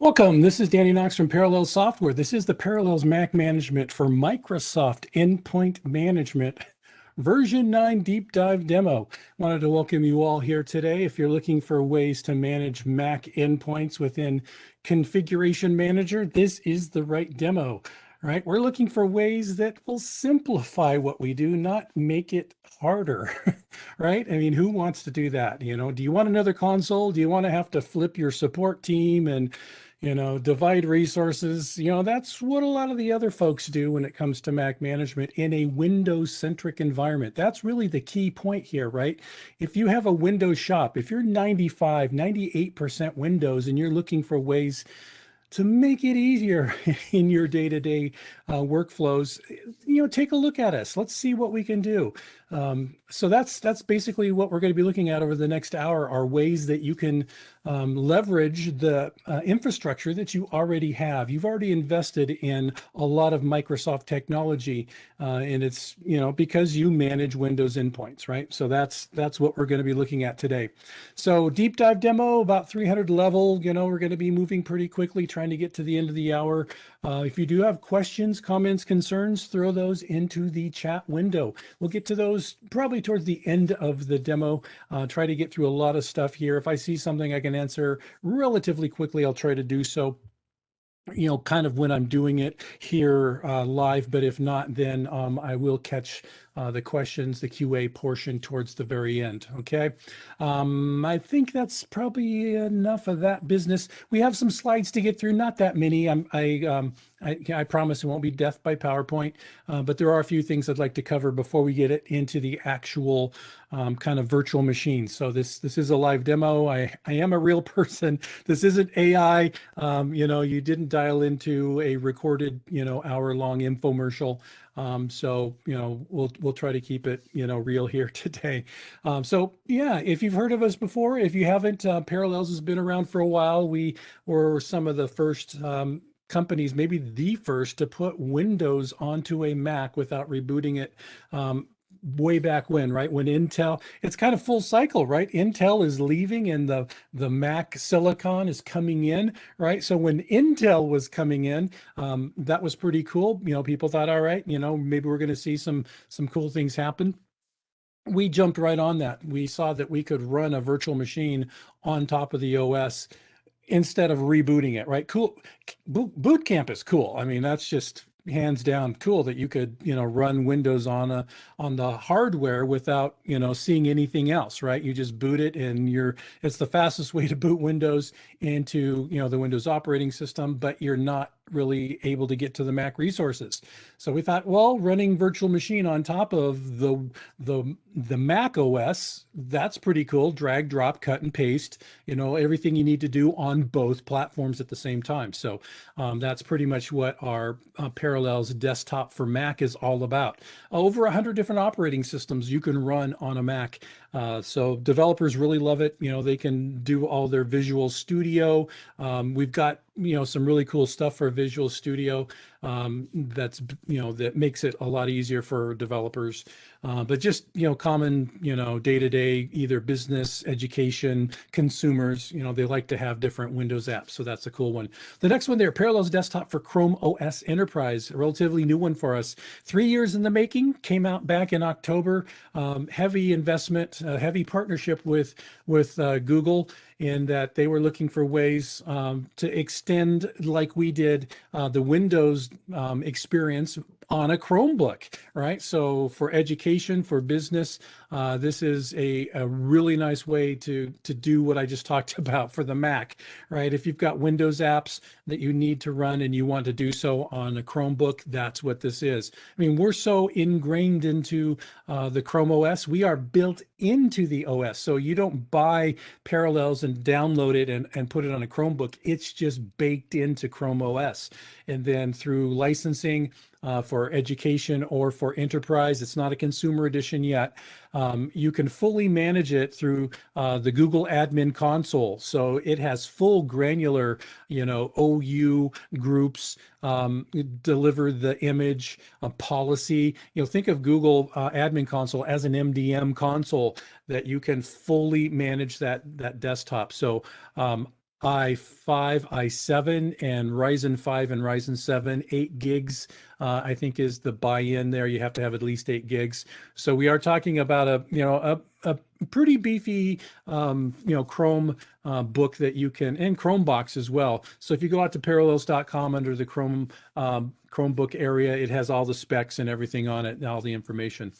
Welcome. This is Danny Knox from Parallels Software. This is the Parallels Mac Management for Microsoft Endpoint Management version 9 deep dive demo. Wanted to welcome you all here today. If you're looking for ways to manage Mac endpoints within Configuration Manager, this is the right demo right? We're looking for ways that will simplify what we do, not make it harder, right? I mean, who wants to do that? You know, do you want another console? Do you want to have to flip your support team and you know, divide resources. You know, that's what a lot of the other folks do when it comes to Mac management in a Windows centric environment. That's really the key point here, right? If you have a Windows shop, if you're 95, 98% Windows and you're looking for ways to make it easier in your day-to-day -day, uh, workflows, you know, take a look at us. Let's see what we can do. Um, so that's that's basically what we're going to be looking at over the next hour are ways that you can um, leverage the uh, infrastructure that you already have. You've already invested in a lot of Microsoft technology, uh, and it's you know because you manage Windows endpoints, right? So that's that's what we're going to be looking at today. So deep dive demo about 300 level. You know we're going to be moving pretty quickly, trying to get to the end of the hour. Uh, if you do have questions, comments, concerns, throw those into the chat window. We'll get to those probably towards the end of the demo. Uh, try to get through a lot of stuff here. If I see something I can answer relatively quickly, I'll try to do so you know, kind of when I'm doing it here uh, live, but if not, then um, I will catch uh, the questions, the QA portion towards the very end. Okay. Um, I think that's probably enough of that business. We have some slides to get through, not that many. I'm, I, um, I, I, promise it won't be death by PowerPoint, uh, but there are a few things I'd like to cover before we get it into the actual um, kind of virtual machine. So this this is a live demo. I, I am a real person. This isn't AI. Um, you know, you didn't dial into a recorded, you know, hour long infomercial. Um, so, you know, we'll, we'll try to keep it, you know, real here today. Um, so yeah, if you've heard of us before, if you haven't, uh, Parallels has been around for a while. We were some of the first um, companies, maybe the first to put Windows onto a Mac without rebooting it. Um, way back when, right? When Intel, it's kind of full cycle, right? Intel is leaving and the, the Mac silicon is coming in, right? So when Intel was coming in, um, that was pretty cool. You know, people thought, all right, you know, maybe we're going to see some, some cool things happen we jumped right on that. We saw that we could run a virtual machine on top of the OS instead of rebooting it, right? Cool. Boot, boot camp is cool. I mean, that's just hands down cool that you could you know run windows on a on the hardware without you know seeing anything else right? You just boot it and you're it's the fastest way to boot windows into you know the windows operating system but you're not really able to get to the Mac resources. So we thought, well, running virtual machine on top of the, the, the Mac OS, that's pretty cool. Drag, drop, cut and paste, you know, everything you need to do on both platforms at the same time. So um, that's pretty much what our uh, Parallels desktop for Mac is all about. Over a hundred different operating systems you can run on a Mac. Uh, so developers really love it. You know, they can do all their Visual Studio. Um, we've got you know some really cool stuff for Visual Studio um, that's you know that makes it a lot easier for developers. Uh, but just you know common you know day to day either business, education, consumers you know they like to have different Windows apps, so that's a cool one. The next one there, Parallels Desktop for Chrome OS Enterprise, a relatively new one for us. Three years in the making, came out back in October. Um, heavy investment, uh, heavy partnership with with uh, Google in that they were looking for ways um, to extend, like we did, uh, the Windows um, experience on a Chromebook, right? So for education, for business, uh, this is a, a really nice way to, to do what I just talked about for the Mac, right? If you've got Windows apps that you need to run and you want to do so on a Chromebook, that's what this is. I mean, we're so ingrained into uh, the Chrome OS, we are built into the OS. So you don't buy Parallels and download it and, and put it on a Chromebook. It's just baked into Chrome OS. And then through licensing, uh, for education or for enterprise. It's not a consumer edition yet. Um, you can fully manage it through uh, the Google Admin Console. So it has full granular, you know, OU groups um, deliver the image uh, policy. You know, think of Google uh, Admin Console as an MDM console that you can fully manage that that desktop. So um, i5, i7, and Ryzen 5 and Ryzen 7, 8 gigs, uh, I think is the buy-in there. You have to have at least 8 gigs. So we are talking about a, you know, a, a pretty beefy, um, you know, Chrome uh, book that you can, and Chromebox as well. So if you go out to parallels.com under the Chrome um, Chromebook area. It has all the specs and everything on it, all the information.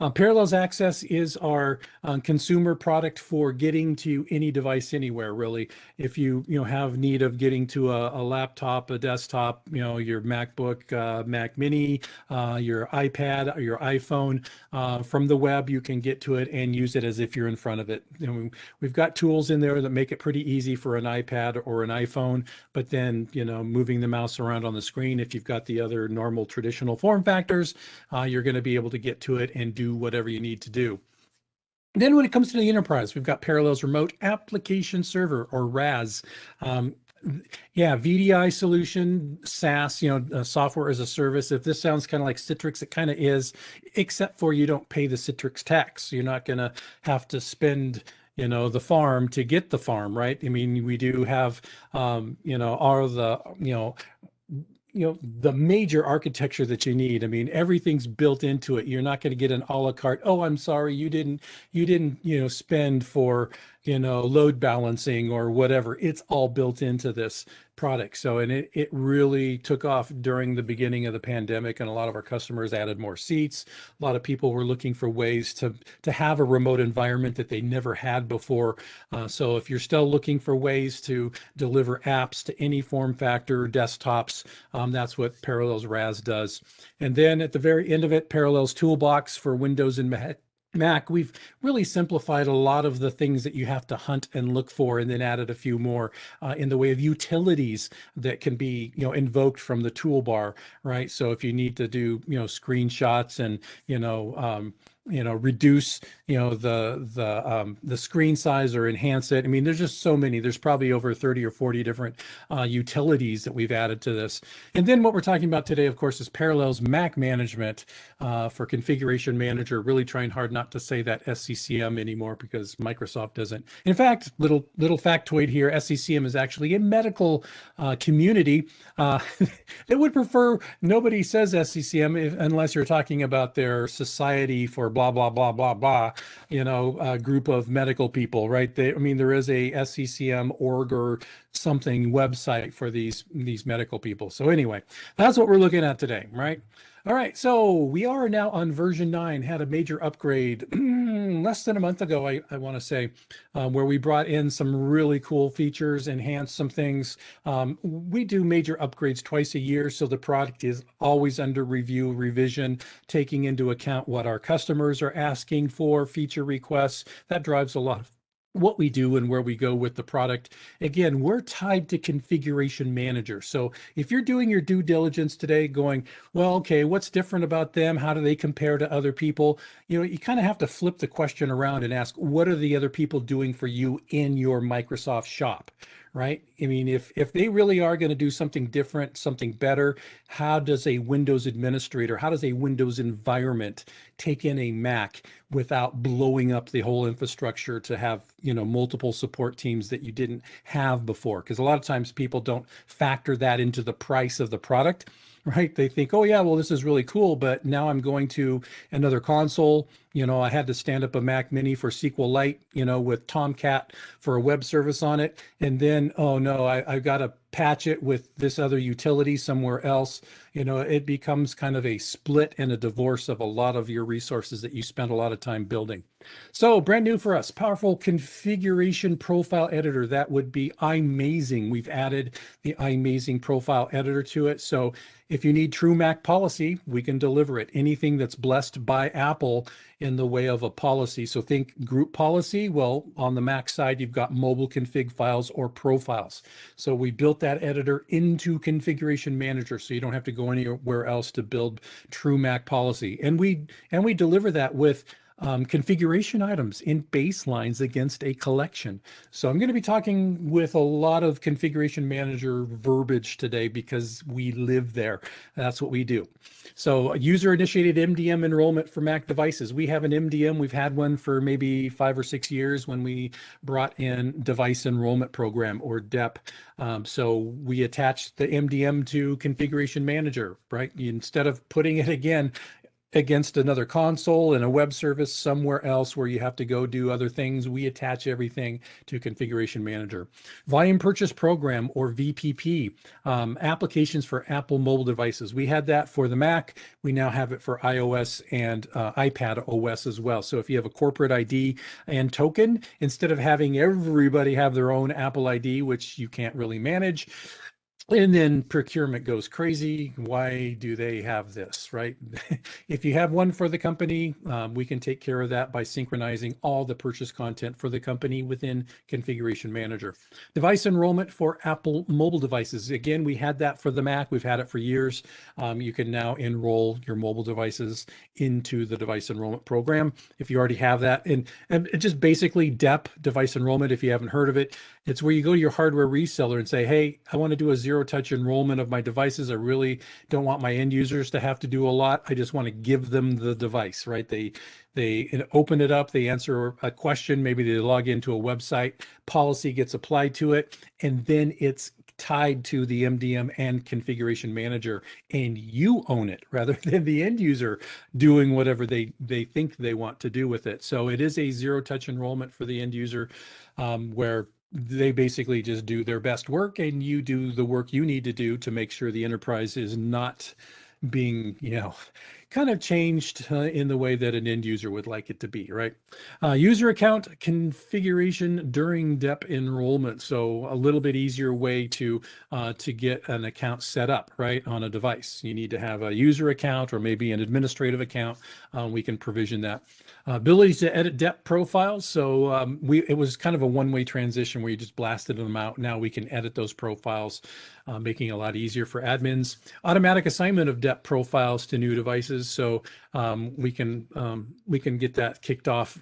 Uh, Parallels Access is our uh, consumer product for getting to any device anywhere, really. If you you know have need of getting to a, a laptop, a desktop, you know your MacBook, uh, Mac Mini, uh, your iPad, your iPhone, uh, from the web, you can get to it and use it as if you're in front of it. Know, we've got tools in there that make it pretty easy for an iPad or an iPhone, but then you know moving the mouse around on the screen, if you've got the other normal traditional form factors, uh, you're going to be able to get to it and do whatever you need to do. Then when it comes to the enterprise, we've got Parallels Remote Application Server or RAS. Um, yeah, VDI solution, SaaS, you know, uh, software as a service. If this sounds kind of like Citrix, it kind of is, except for you don't pay the Citrix tax. You're not going to have to spend you know the farm to get the farm right i mean we do have um you know all the you know you know the major architecture that you need. I mean everything's built into it. You're not going to get an a la carte oh i'm sorry you didn't you didn't you know spend for you know, load balancing or whatever. It's all built into this product. So, and it, it really took off during the beginning of the pandemic and a lot of our customers added more seats. A lot of people were looking for ways to, to have a remote environment that they never had before. Uh, so if you're still looking for ways to deliver apps to any form factor, desktops, um, that's what Parallels RAS does. And then at the very end of it, Parallels Toolbox for Windows and Mac Mac, we've really simplified a lot of the things that you have to hunt and look for, and then added a few more uh, in the way of utilities that can be, you know, invoked from the toolbar, right? So if you need to do, you know, screenshots and, you know, um, you know reduce you know the the um, the screen size or enhance it. I mean there's just so many. There's probably over 30 or 40 different uh, utilities that we've added to this. And then what we're talking about today of course is parallels mac management uh, for configuration manager really trying hard not to say that sccm anymore because microsoft doesn't. In fact little little factoid here sccm is actually a medical uh, community. Uh, that would prefer nobody says sccm if, unless you're talking about their society for blah blah blah blah blah you know a group of medical people right? They, i mean there is a sccm org or something website for these these medical people. So anyway that's what we're looking at today right all right, so we are now on version 9, had a major upgrade less than a month ago, I, I want to say, um, where we brought in some really cool features, enhanced some things. Um, we do major upgrades twice a year, so the product is always under review, revision, taking into account what our customers are asking for, feature requests. That drives a lot of what we do and where we go with the product. Again, we're tied to configuration manager. So if you're doing your due diligence today going, well, okay, what's different about them? How do they compare to other people? You know, you kind of have to flip the question around and ask, what are the other people doing for you in your Microsoft shop? Right? I mean, if if they really are going to do something different, something better, how does a Windows administrator, how does a Windows environment take in a Mac without blowing up the whole infrastructure to have, you know, multiple support teams that you didn't have before? Because a lot of times people don't factor that into the price of the product right? They think, oh yeah, well, this is really cool, but now I'm going to another console. You know, I had to stand up a Mac Mini for SQLite, you know, with Tomcat for a web service on it. And then, oh no, I, I've got to patch it with this other utility somewhere else. You know, it becomes kind of a split and a divorce of a lot of your resources that you spend a lot of time building. So brand new for us, powerful configuration profile editor. That would be iMazing. We've added the iMazing profile editor to it. So if you need true Mac policy, we can deliver it. Anything that's blessed by Apple in the way of a policy. So think group policy. Well, on the Mac side, you've got mobile config files or profiles. So we built that editor into Configuration Manager, so you don't have to go anywhere else to build true Mac policy. And we and we deliver that with um, configuration items in baselines against a collection. So I'm going to be talking with a lot of configuration manager verbiage today because we live there. That's what we do. So user initiated MDM enrollment for Mac devices. We have an MDM. We've had one for maybe five or six years when we brought in device enrollment program or DEP. Um, so we attached the MDM to configuration manager, right? Instead of putting it again against another console and a web service somewhere else where you have to go do other things. We attach everything to Configuration Manager. Volume Purchase Program or VPP, um, applications for Apple mobile devices. We had that for the Mac. We now have it for iOS and uh, iPad OS as well. So if you have a corporate ID and token, instead of having everybody have their own Apple ID, which you can't really manage, and then procurement goes crazy. Why do they have this, right? if you have one for the company, um, we can take care of that by synchronizing all the purchase content for the company within Configuration Manager. Device enrollment for Apple mobile devices. Again, we had that for the Mac. We've had it for years. Um, you can now enroll your mobile devices into the device enrollment program if you already have that. And, and just basically DEP, device enrollment, if you haven't heard of it, it's where you go to your hardware reseller and say, hey, I want to do a zero touch enrollment of my devices. I really don't want my end users to have to do a lot. I just want to give them the device, right? They they open it up, they answer a question, maybe they log into a website, policy gets applied to it, and then it's tied to the MDM and configuration manager and you own it rather than the end user doing whatever they they think they want to do with it. So it is a zero touch enrollment for the end user um, where they basically just do their best work and you do the work you need to do to make sure the enterprise is not being, you know, kind of changed uh, in the way that an end user would like it to be, right? Uh, user account configuration during DEP enrollment. So a little bit easier way to uh, to get an account set up, right, on a device. You need to have a user account or maybe an administrative account. Uh, we can provision that. Uh, abilities to edit DEP profiles. So um, we it was kind of a one-way transition where you just blasted them out. Now we can edit those profiles, uh, making it a lot easier for admins. Automatic assignment of DEP profiles to new devices. So um, we can um, we can get that kicked off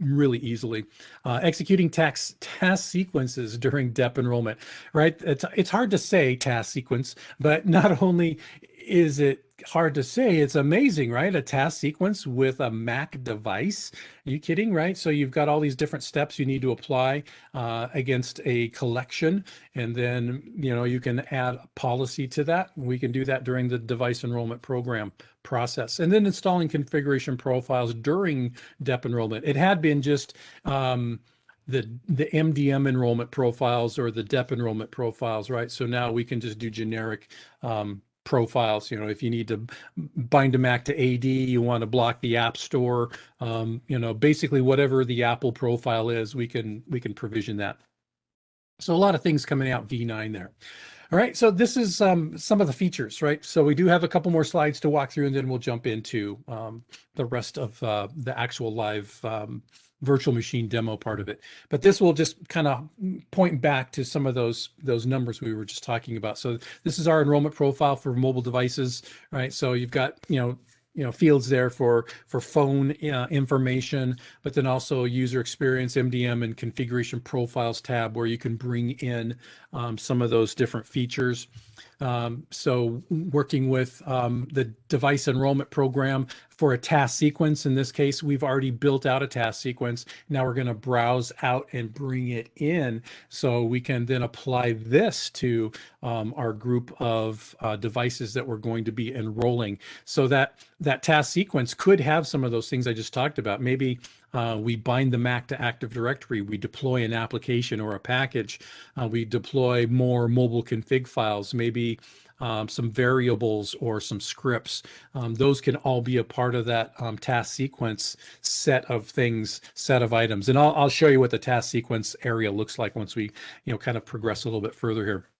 really easily. Uh, executing task task sequences during DEP enrollment, right? It's it's hard to say task sequence, but not only is it hard to say. It's amazing, right? A task sequence with a Mac device. Are you kidding, right? So you've got all these different steps you need to apply uh, against a collection. And then, you know, you can add policy to that. We can do that during the device enrollment program process. And then installing configuration profiles during DEP enrollment. It had been just, um, the the MDM enrollment profiles or the DEP enrollment profiles, right? So now we can just do generic um, profiles. You know, if you need to bind a Mac to AD, you want to block the App Store. Um, you know, basically whatever the Apple profile is, we can we can provision that. So a lot of things coming out V9 there. All right, so this is um, some of the features, right? So we do have a couple more slides to walk through, and then we'll jump into um, the rest of uh, the actual live um, virtual machine demo part of it. But this will just kind of point back to some of those those numbers we were just talking about. So this is our enrollment profile for mobile devices, right? So you've got, you know, you know fields there for for phone uh, information but then also user experience mdm and configuration profiles tab where you can bring in um, some of those different features um, so working with um, the device enrollment program for a task sequence. In this case, we've already built out a task sequence. Now we're going to browse out and bring it in so we can then apply this to um, our group of uh, devices that we're going to be enrolling. So that that task sequence could have some of those things I just talked about. Maybe uh, we bind the Mac to Active Directory. We deploy an application or a package. Uh, we deploy more mobile config files, maybe um, some variables or some scripts. Um, those can all be a part of that um, task sequence set of things, set of items. And I'll, I'll show you what the task sequence area looks like once we, you know, kind of progress a little bit further here.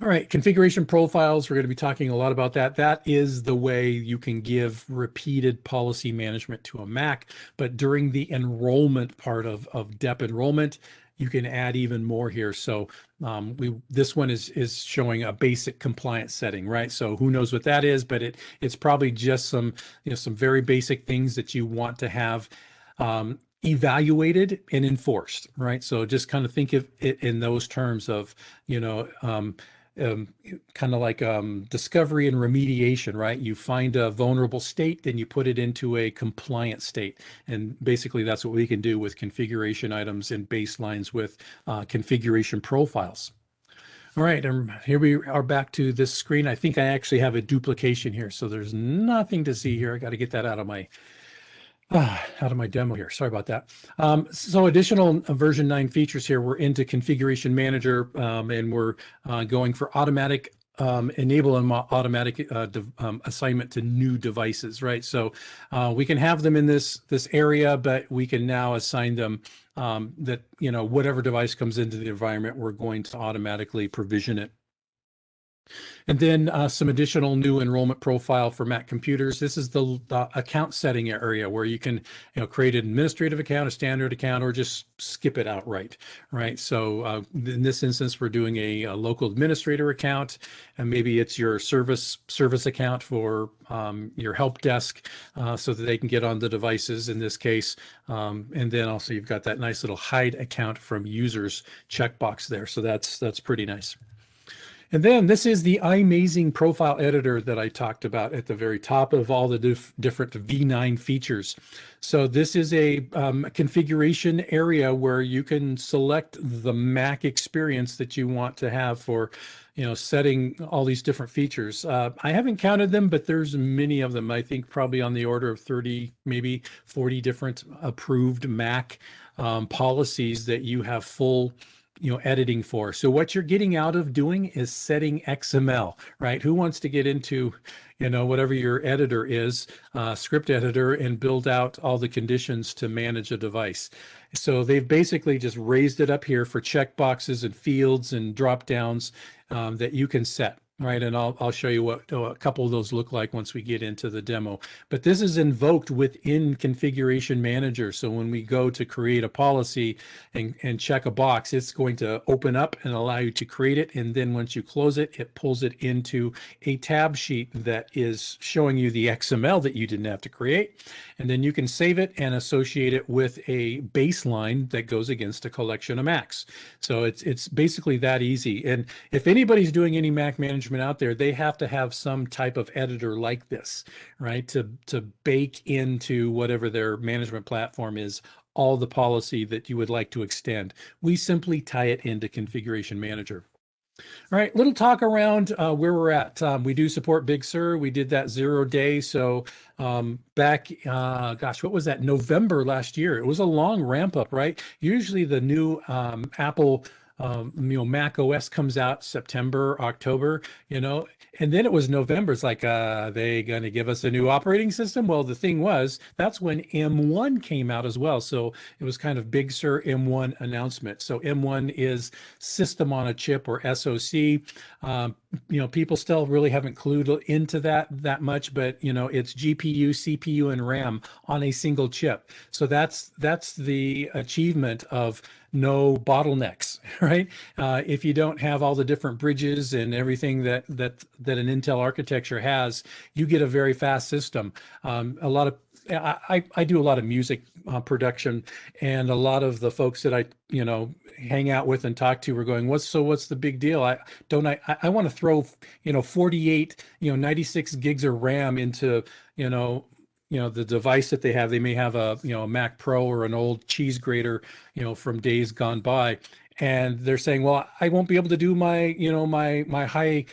All right, configuration profiles, we're going to be talking a lot about that. That is the way you can give repeated policy management to a Mac, but during the enrollment part of, of DEP enrollment, you can add even more here. So um, we this one is is showing a basic compliance setting, right? So who knows what that is, but it it's probably just some you know some very basic things that you want to have um, evaluated and enforced, right? So just kind of think of it in those terms of you know um, um, kind of like um, discovery and remediation, right? You find a vulnerable state, then you put it into a compliant state. And basically that's what we can do with configuration items and baselines with uh, configuration profiles. All right, and here we are back to this screen. I think I actually have a duplication here, so there's nothing to see here. I got to get that out of my out of my demo here. Sorry about that. Um, so additional uh, version 9 features here. We're into Configuration Manager um, and we're uh, going for automatic um, enable an automatic uh, um, assignment to new devices, right? So uh, we can have them in this this area, but we can now assign them um, that you know whatever device comes into the environment, we're going to automatically provision it and then uh, some additional new enrollment profile for Mac computers. This is the, the, account setting area where you can you know, create an administrative account, a standard account, or just skip it outright, right? So uh, in this instance, we're doing a, a, local administrator account, and maybe it's your service service account for um, your help desk uh, so that they can get on the devices in this case. Um, and then also you've got that nice little hide account from users checkbox there. So that's that's pretty nice. And then this is the iMazing profile editor that I talked about at the very top of all the dif different V9 features. So this is a um, configuration area where you can select the Mac experience that you want to have for you know, setting all these different features. Uh, I haven't counted them, but there's many of them. I think probably on the order of 30, maybe 40 different approved Mac um, policies that you have full you know editing for. So what you're getting out of doing is setting xml right? Who wants to get into you know whatever your editor is uh, script editor and build out all the conditions to manage a device? So they've basically just raised it up here for checkboxes and fields and drop downs um, that you can set right? And I'll, I'll show you what a couple of those look like once we get into the demo. But this is invoked within Configuration Manager. So when we go to create a policy and, and check a box, it's going to open up and allow you to create it. And then once you close it, it pulls it into a tab sheet that is showing you the XML that you didn't have to create. And then you can save it and associate it with a baseline that goes against a collection of Macs. So it's, it's basically that easy. And if anybody's doing any Mac management management out there, they have to have some type of editor like this, right? To, to bake into whatever their management platform is all the policy that you would like to extend. We simply tie it into Configuration Manager. All right, little talk around uh, where we're at. Um, we do support Big Sur. We did that zero day. So um, back, uh, gosh, what was that? November last year. It was a long ramp up, right? Usually the new um, Apple um, you know, Mac OS comes out September, October, you know, and then it was November. It's like, uh, they going to give us a new operating system? Well, the thing was, that's when M1 came out as well. So it was kind of Big Sur M1 announcement. So M1 is system on a chip or SoC. Um, you know, people still really haven't clued into that that much, but you know, it's GPU, CPU, and RAM on a single chip. So that's that's the achievement of no bottlenecks, right? Uh, if you don't have all the different bridges and everything that that that an Intel architecture has, you get a very fast system. Um, a lot of I, I do a lot of music uh, production and a lot of the folks that I, you know, hang out with and talk to were going, what's, so what's the big deal? I don't, I, I want to throw, you know, 48, you know, 96 gigs of RAM into, you know, you know the device that they have they may have a you know a mac pro or an old cheese grater you know from days gone by. And they're saying well i won't be able to do my you know my my high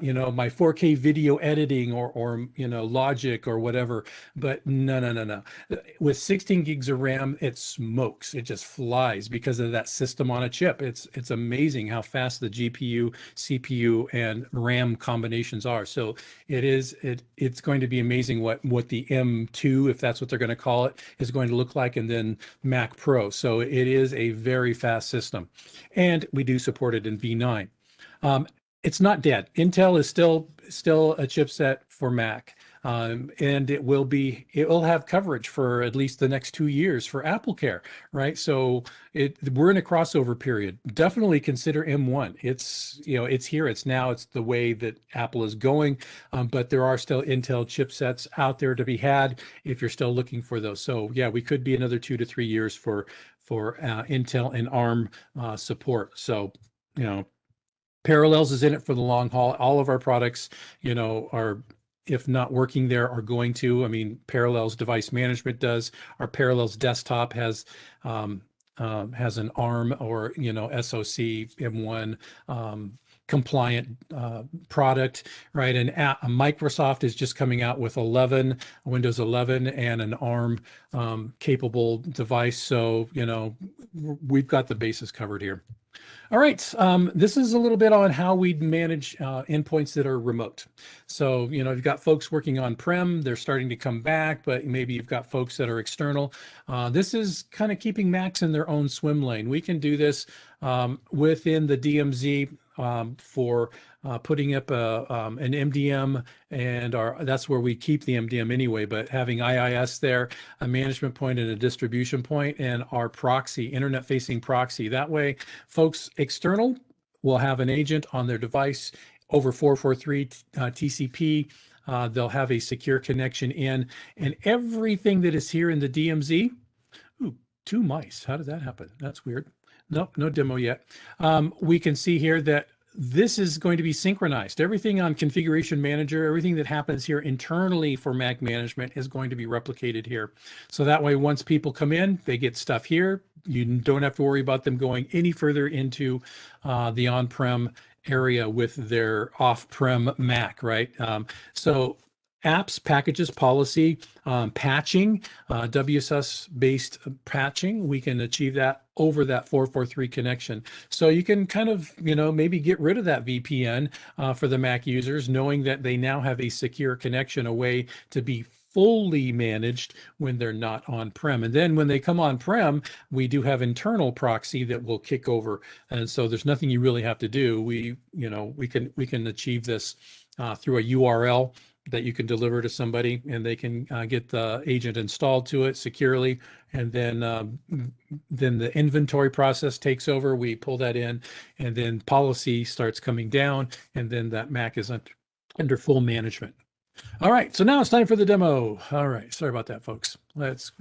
you know my 4k video editing or or you know logic or whatever but no no no no. With 16 gigs of ram it smokes. It just flies because of that system on a chip. It's it's amazing how fast the gpu cpu and ram combinations are. So it is it it's going to be amazing what what the m2 if that's what they're going to call it is going to look like and then mac pro. So it is a very fast system. And we do support it in v9 um, it's not dead. Intel is still still a chipset for Mac. um, and it will be it will have coverage for at least the next two years for Apple Care, right? So it we're in a crossover period. Definitely consider M1. It's you know it's here. It's now. It's the way that Apple is going, um, but there are still Intel chipsets out there to be had if you're still looking for those. So yeah, we could be another two to three years for for uh, Intel and ARM uh, support. So you know Parallels is in it for the long haul. All of our products, you know, are if not working there are going to. I mean, Parallels device management does. Our Parallels desktop has um, um, has an ARM or you know SoC M1 um, compliant uh, product, right? And Microsoft is just coming out with 11, Windows 11, and an ARM um, capable device. So you know, we've got the bases covered here. All right, um, this is a little bit on how we'd manage uh, endpoints that are remote. So, you know, you've got folks working on-prem, they're starting to come back, but maybe you've got folks that are external. Uh, this is kind of keeping Macs in their own swim lane. We can do this um, within the DMZ um, for uh, putting up a, um, an MDM and our that's where we keep the MDM anyway, but having IIS there, a management point and a distribution point and our proxy, internet facing proxy. That way folks external will have an agent on their device over 443 uh, TCP. Uh, they'll have a secure connection in and everything that is here in the DMZ. Ooh, two mice. How did that happen? That's weird. Nope, no demo yet. Um, we can see here that this is going to be synchronized. Everything on configuration manager, everything that happens here internally for Mac management is going to be replicated here. So that way, once people come in, they get stuff here. You don't have to worry about them going any further into uh, the on-prem area with their off-prem Mac, right? Um, so apps, packages, policy, um, patching, uh, WSUS-based patching. We can achieve that over that 443 connection. So you can kind of, you know, maybe get rid of that VPN uh, for the Mac users, knowing that they now have a secure connection, a way to be fully managed when they're not on-prem. And then when they come on-prem, we do have internal proxy that will kick over. And so there's nothing you really have to do. We, you know, we can we can achieve this uh, through a URL that you can deliver to somebody and they can uh, get the agent installed to it securely. And then um, then the inventory process takes over. We pull that in and then policy starts coming down and then that mac is under, under full management. All right. So now it's time for the demo. All right. Sorry about that folks. Let's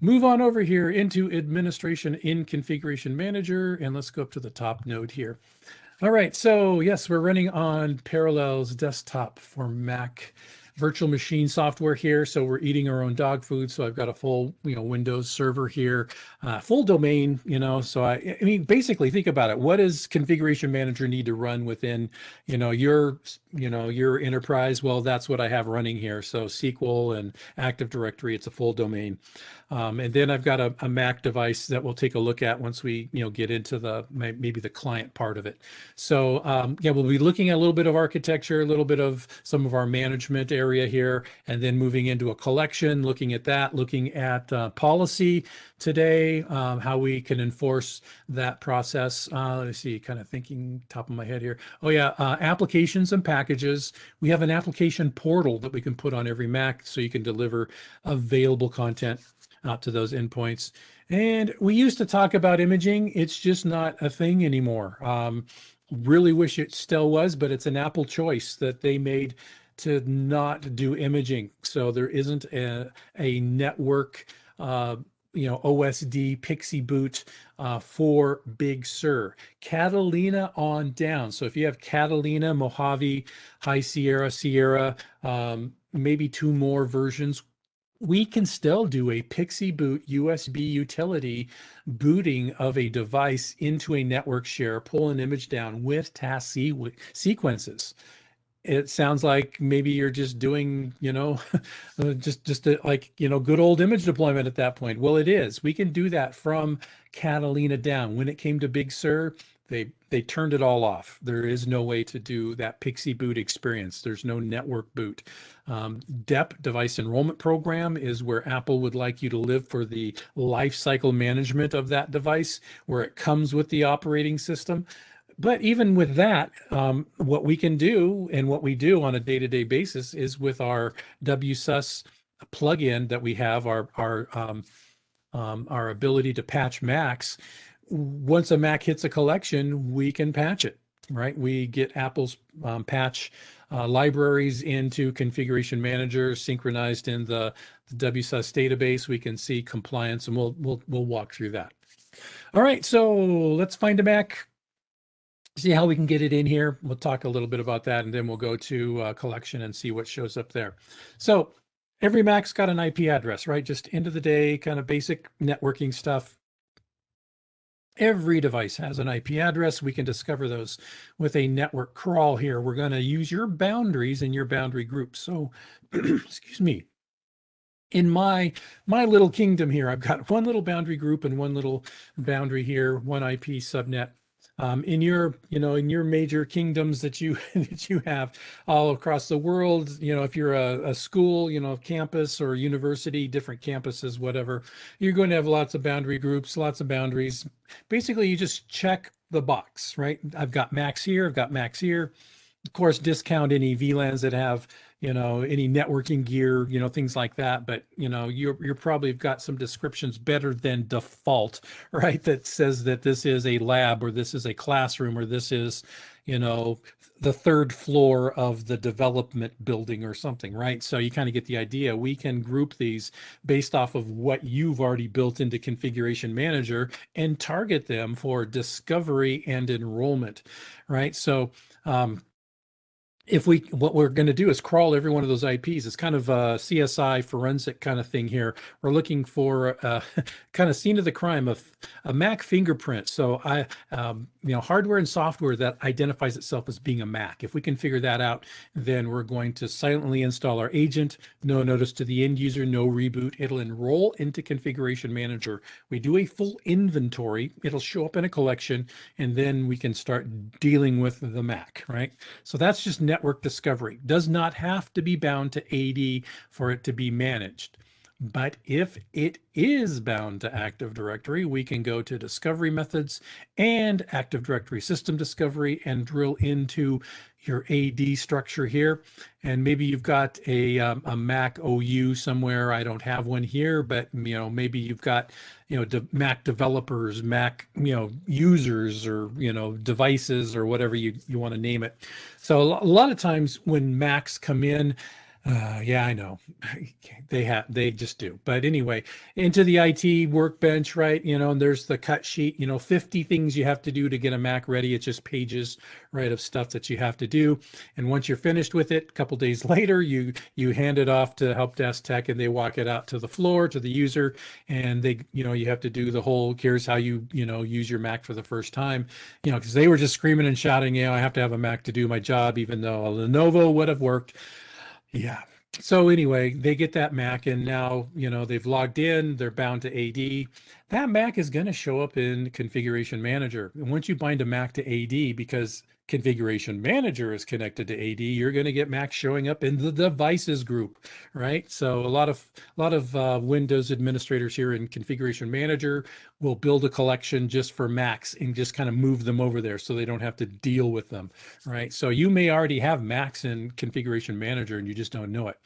move on over here into administration in configuration manager. And let's go up to the top node here all right, so yes, we're running on Parallels desktop for Mac virtual machine software here. So we're eating our own dog food. So I've got a full, you know, Windows server here, uh, full domain, you know, so I, I mean, basically think about it. What does configuration manager need to run within, you know, your, you know, your enterprise? Well, that's what I have running here. So SQL and Active Directory, it's a full domain. Um, and then I've got a, a, Mac device that we'll take a look at once we, you know, get into the maybe the client part of it. So um, yeah, we'll be looking at a little bit of architecture, a little bit of some of our management area here, and then moving into a collection, looking at that, looking at uh, policy today, um, how we can enforce that process. Uh, let me see, kind of thinking top of my head here. Oh yeah, uh, applications and packages. We have an application portal that we can put on every Mac so you can deliver available content out to those endpoints. And we used to talk about imaging. It's just not a thing anymore. Um, really wish it still was, but it's an Apple choice that they made to not do imaging. So there isn't a, a network, uh, you know, OSD PXE boot uh, for Big Sur. Catalina on down. So if you have Catalina, Mojave, High Sierra, Sierra, um, maybe two more versions we can still do a PXE boot USB utility booting of a device into a network share, pull an image down with task sequences. It sounds like maybe you're just doing, you know, just just a, like you know, good old image deployment at that point. Well, it is. We can do that from Catalina down. When it came to Big Sur, they they turned it all off. There is no way to do that PXE boot experience. There's no network boot. Um, DEP device enrollment program is where Apple would like you to live for the life cycle management of that device, where it comes with the operating system. But even with that, um, what we can do and what we do on a day-to-day basis is with our WSUS plugin that we have, our our um, um, our ability to patch Macs. Once a Mac hits a collection, we can patch it. Right? We get Apple's um, patch uh, libraries into Configuration Manager, synchronized in the, the WSUS database. We can see compliance, and we'll we'll we'll walk through that. All right, so let's find a Mac see how we can get it in here. We'll talk a little bit about that, and then we'll go to uh, collection and see what shows up there. So every Mac's got an IP address, right? Just end of the day, kind of basic networking stuff. Every device has an IP address. We can discover those with a network crawl here. We're going to use your boundaries and your boundary groups. So, excuse me. In my my little kingdom here, I've got one little boundary group and one little boundary here, one IP subnet um, in your you know in your major kingdoms that you that you have all across the world you know if you're a, a school you know campus or university different campuses whatever you're going to have lots of boundary groups lots of boundaries. Basically you just check the box right? I've got Macs here i've got Macs here. Of course discount any vlans that have you know any networking gear you know things like that but you know you're you're probably got some descriptions better than default right that says that this is a lab or this is a classroom or this is you know the third floor of the development building or something right? So you kind of get the idea. We can group these based off of what you've already built into configuration manager and target them for discovery and enrollment right? So um, if we what we're going to do is crawl every one of those IPs. It's kind of a CSI forensic kind of thing here. We're looking for a kind of scene of the crime of a Mac fingerprint. So I, um, you know, hardware and software that identifies itself as being a Mac. If we can figure that out, then we're going to silently install our agent. No notice to the end user, no reboot. It'll enroll into Configuration Manager. We do a full inventory. It'll show up in a collection, and then we can start dealing with the Mac. Right. So that's just network discovery. Does not have to be bound to AD for it to be managed. But if it is bound to Active Directory, we can go to discovery methods and Active Directory system discovery and drill into your AD structure here. And maybe you've got a, um, a Mac OU somewhere. I don't have one here, but you know, maybe you've got, you know, de Mac developers, Mac, you know, users or, you know, devices or whatever you, you want to name it. So a lot of times when Macs come in, uh, yeah, I know. They have, they just do. But anyway, into the IT workbench, right? You know, and there's the cut sheet, you know, 50 things you have to do to get a Mac ready. It's just pages, right, of stuff that you have to do. And once you're finished with it, a couple days later, you you hand it off to help desk tech and they walk it out to the floor to the user. And they, you know, you have to do the whole here's how you, you know, use your Mac for the first time, you know, because they were just screaming and shouting, you know, I have to have a Mac to do my job, even though a Lenovo would have worked. Yeah. So anyway, they get that Mac and now, you know, they've logged in, they're bound to AD. That Mac is going to show up in Configuration Manager. And once you bind a Mac to AD, because configuration manager is connected to AD, you're going to get Mac showing up in the devices group, right? So a lot of a lot of uh, Windows administrators here in configuration manager will build a collection just for Macs and just kind of move them over there so they don't have to deal with them, right? So you may already have Macs in configuration manager and you just don't know it.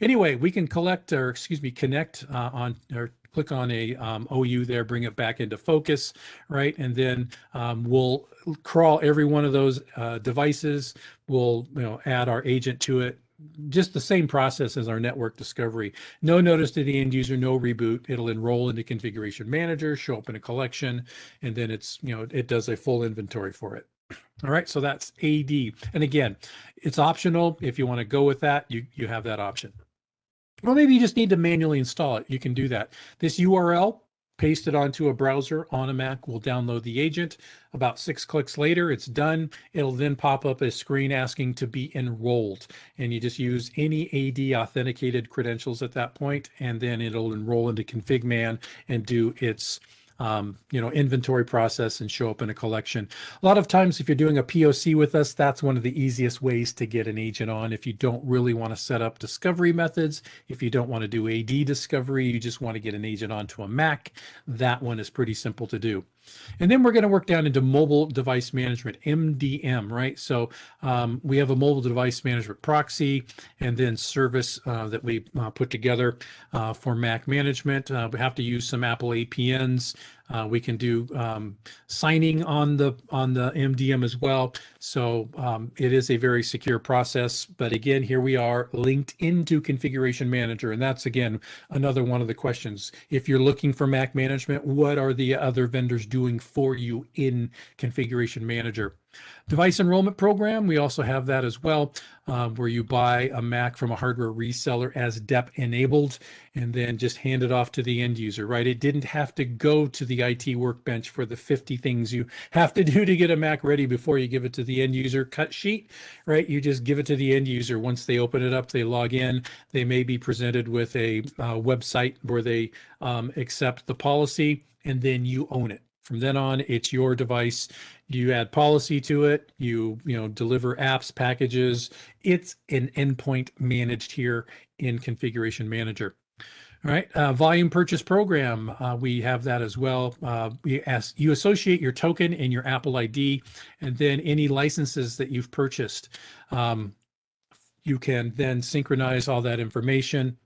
Anyway, we can collect or excuse me, connect uh, on or click on a um, OU there, bring it back into focus, right? And then um, we'll crawl every one of those uh, devices. We'll you know add our agent to it. Just the same process as our network discovery. No notice to the end user, no reboot. It'll enroll into configuration manager, show up in a collection, and then it's, you know, it does a full inventory for it. All right, so that's AD. And again, it's optional. If you want to go with that, you, you have that option. Or maybe you just need to manually install it. You can do that. This URL, paste it onto a browser on a Mac, will download the agent. About six clicks later, it's done. It'll then pop up a screen asking to be enrolled. And you just use any AD authenticated credentials at that point, and then it'll enroll into ConfigMan and do its um, you know, inventory process and show up in a collection. A lot of times, if you're doing a POC with us, that's one of the easiest ways to get an agent on. If you don't really want to set up discovery methods, if you don't want to do AD discovery, you just want to get an agent onto a Mac, that one is pretty simple to do. And then we're going to work down into mobile device management, MDM, right? So um, we have a mobile device management proxy and then service uh, that we uh, put together uh, for Mac management. Uh, we have to use some Apple APNs. Uh, we can do um, signing on the on the MDM as well. So um, it is a very secure process. But again, here we are linked into Configuration Manager, and that's again another one of the questions. If you're looking for Mac management, what are the other vendors doing for you in Configuration Manager? Device enrollment program, we also have that as well, um, where you buy a Mac from a hardware reseller as DEP enabled and then just hand it off to the end user, right? It didn't have to go to the IT workbench for the 50 things you have to do to get a Mac ready before you give it to the end user cut sheet, right? You just give it to the end user. Once they open it up, they log in, they may be presented with a uh, website where they um, accept the policy and then you own it. From then on, it's your device. You add policy to it. You you know deliver apps, packages. It's an endpoint managed here in Configuration Manager. All right, uh, volume purchase program. Uh, we have that as well. Uh, we ask you associate your token and your Apple ID, and then any licenses that you've purchased. Um, you can then synchronize all that information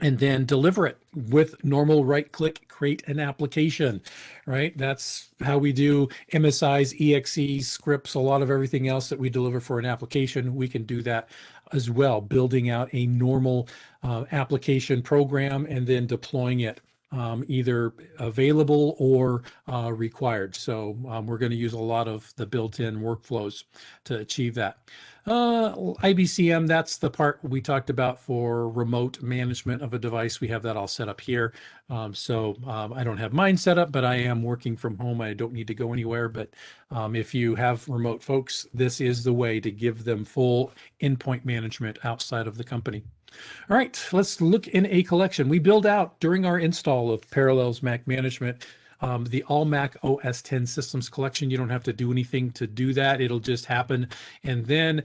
and then deliver it with normal right click create an application right that's how we do msis exe scripts a lot of everything else that we deliver for an application we can do that as well building out a normal uh, application program and then deploying it um, either available or uh, required. So um, we're going to use a lot of the built-in workflows to achieve that. Uh, IBCM, that's the part we talked about for remote management of a device. We have that all set up here. Um, so um, I don't have mine set up, but I am working from home. I don't need to go anywhere. But um, if you have remote folks, this is the way to give them full endpoint management outside of the company. All right, let's look in a collection. We build out during our install of Parallels Mac Management um, the All Mac OS 10 Systems Collection. You don't have to do anything to do that. It'll just happen. And then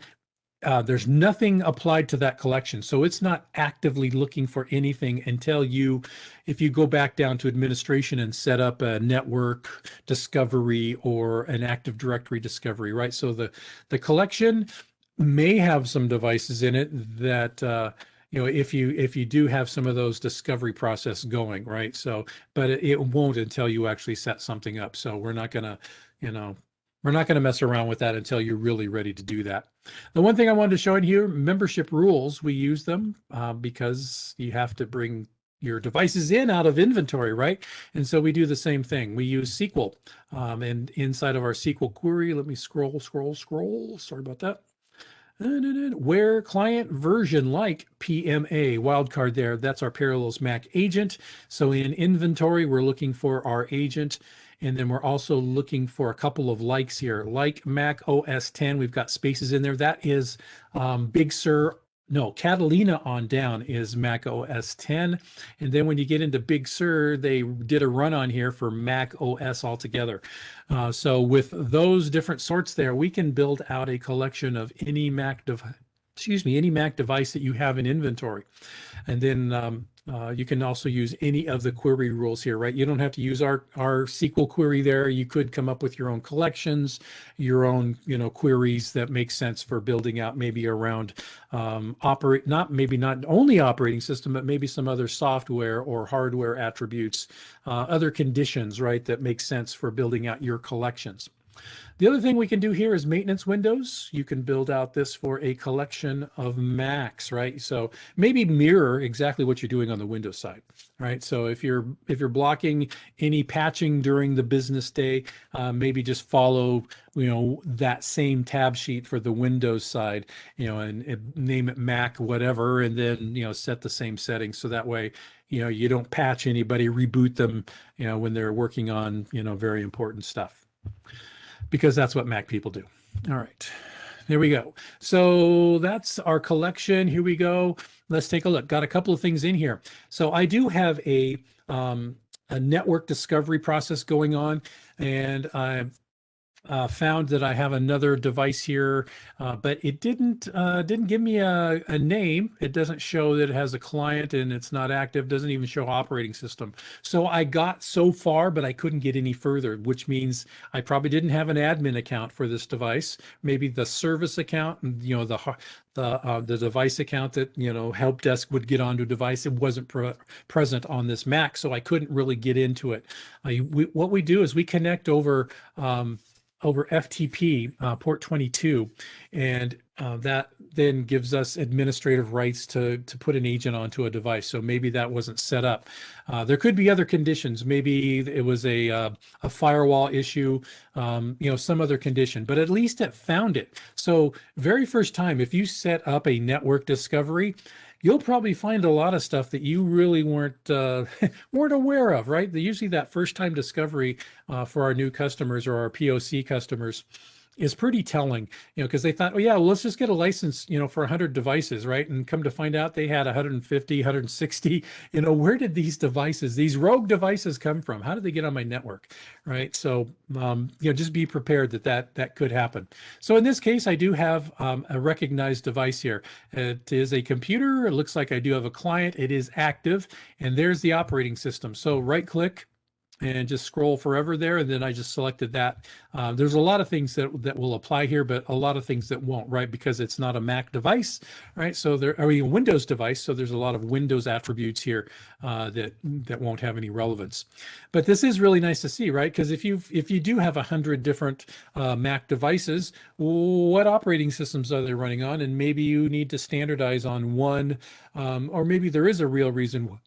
uh, there's nothing applied to that collection. So it's not actively looking for anything until you, if you go back down to administration and set up a network discovery or an Active Directory discovery, right? So the, the collection may have some devices in it that, uh, you know if you if you do have some of those discovery process going right so but it, it won't until you actually set something up so we're not going to you know we're not going to mess around with that until you're really ready to do that the one thing i wanted to show in here membership rules we use them uh, because you have to bring your devices in out of inventory, right? And so we do the same thing. We use SQL um, and inside of our SQL query, let me scroll, scroll, scroll. Sorry about that. Where client version like PMA wildcard there, that's our Parallels Mac agent. So in inventory, we're looking for our agent. And then we're also looking for a couple of likes here, like Mac OS 10. We've got spaces in there. That is um, Big Sur no, Catalina on down is Mac OS 10. And then when you get into Big Sur, they did a run on here for Mac OS altogether. Uh, so with those different sorts there, we can build out a collection of any Mac device, excuse me, any Mac device that you have in inventory. And then um, uh, you can also use any of the query rules here, right? You don't have to use our, our SQL query there. You could come up with your own collections, your own, you know, queries that make sense for building out maybe around um, operate, not maybe not only operating system, but maybe some other software or hardware attributes, uh, other conditions, right, that make sense for building out your collections. The other thing we can do here is maintenance windows. You can build out this for a collection of Macs, right? So maybe mirror exactly what you're doing on the Windows side, right? So if you're if you're blocking any patching during the business day, uh, maybe just follow you know that same tab sheet for the Windows side, you know, and, and name it Mac whatever, and then you know set the same settings so that way you know you don't patch anybody, reboot them, you know, when they're working on you know very important stuff because that's what Mac people do. All right, there we go. So that's our collection. Here we go. Let's take a look. Got a couple of things in here. So I do have a, um, a network discovery process going on and I uh, found that I have another device here, uh, but it didn't uh, didn't give me a, a name. It doesn't show that it has a client and it's not active. Doesn't even show operating system. So I got so far, but I couldn't get any further, which means I probably didn't have an admin account for this device. Maybe the service account, and you know, the the uh, the device account that you know help desk would get onto a device it wasn't pre present on this mac so i couldn't really get into it we, what we do is we connect over um, over FTP uh, port 22, and uh, that then gives us administrative rights to to put an agent onto a device. So maybe that wasn't set up. Uh, there could be other conditions. Maybe it was a uh, a firewall issue, um, you know, some other condition. But at least it found it. So very first time, if you set up a network discovery, you'll probably find a lot of stuff that you really weren't uh, weren't aware of, right? Usually that first time discovery uh, for our new customers or our POC customers is pretty telling, you know, because they thought, oh yeah, well, let's just get a license, you know, for 100 devices, right? And come to find out they had 150, 160. You know, where did these devices, these rogue devices, come from? How did they get on my network, right? So, um, you know, just be prepared that that that could happen. So in this case, I do have um, a recognized device here. It is a computer. It looks like I do have a client. It is active, and there's the operating system. So right click and just scroll forever there. And then I just selected that. Uh, there's a lot of things that, that will apply here, but a lot of things that won't, right? Because it's not a Mac device, right? So there are a Windows device. So there's a lot of Windows attributes here uh, that, that won't have any relevance. But this is really nice to see, right? Because if you if you do have a hundred different uh, Mac devices, what operating systems are they running on? And maybe you need to standardize on one, um, or maybe there is a real reason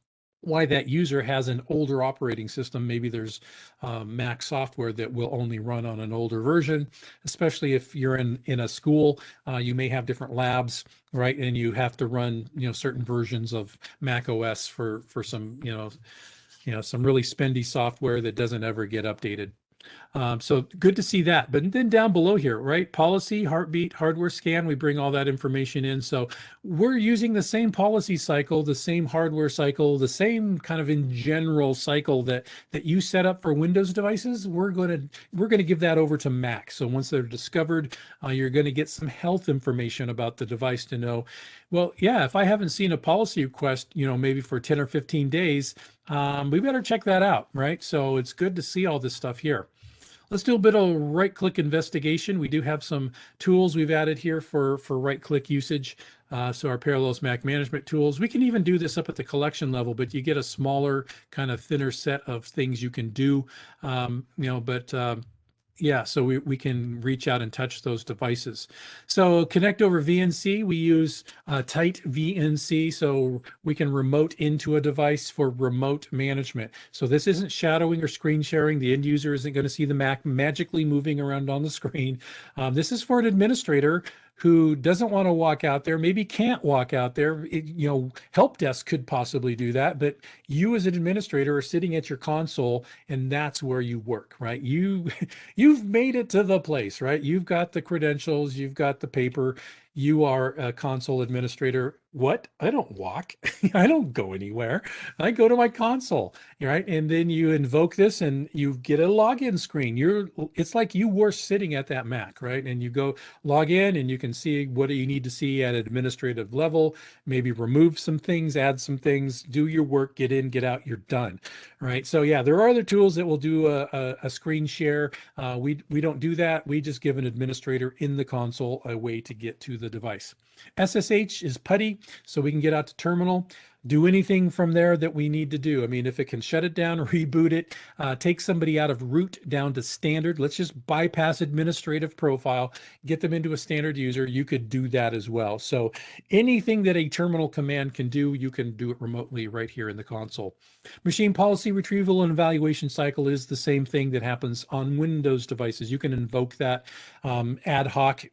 why that user has an older operating system. Maybe there's uh, Mac software that will only run on an older version, especially if you're in, in a school, uh, you may have different labs, right? And you have to run, you know, certain versions of Mac OS for, for some, you know, you know, some really spendy software that doesn't ever get updated. Um, so good to see that. But then down below here, right? Policy, heartbeat, hardware scan, we bring all that information in. So we're using the same policy cycle, the same hardware cycle, the same kind of in general cycle that that you set up for Windows devices. We're going to we're going to give that over to Mac. So once they're discovered, uh, you're going to get some health information about the device to know, well, yeah, if I haven't seen a policy request, you know, maybe for 10 or 15 days, um, we better check that out, right? So it's good to see all this stuff here. Let's do a bit of right click investigation. We do have some tools we've added here for, for right click usage. Uh, so our Parallels Mac management tools, we can even do this up at the collection level, but you get a smaller kind of thinner set of things you can do, um, you know, but um, yeah, so we, we can reach out and touch those devices. So connect over VNC, we use uh, TightVNC, so we can remote into a device for remote management. So this isn't shadowing or screen sharing. The end user isn't going to see the Mac magically moving around on the screen. Um, this is for an administrator who doesn't want to walk out there, maybe can't walk out there. It, you know, help desk could possibly do that, but you as an administrator are sitting at your console and that's where you work, right? You you've made it to the place, right? You've got the credentials, you've got the paper, you are a console administrator. What? I don't walk. I don't go anywhere. I go to my console, right? And then you invoke this and you get a login screen. You're it's like you were sitting at that Mac, right? And you go log in and you can see what you need to see at administrative level, maybe remove some things, add some things, do your work, get in, get out, you're done, right? So yeah, there are other tools that will do a, a, a screen share. Uh, we, we don't do that. We just give an administrator in the console a way to get to the the device. SSH is PuTTY, so we can get out to terminal, do anything from there that we need to do. I mean, if it can shut it down, reboot it, uh, take somebody out of root down to standard, let's just bypass administrative profile, get them into a standard user, you could do that as well. So anything that a terminal command can do, you can do it remotely right here in the console. Machine policy retrieval and evaluation cycle is the same thing that happens on Windows devices. You can invoke that um, ad hoc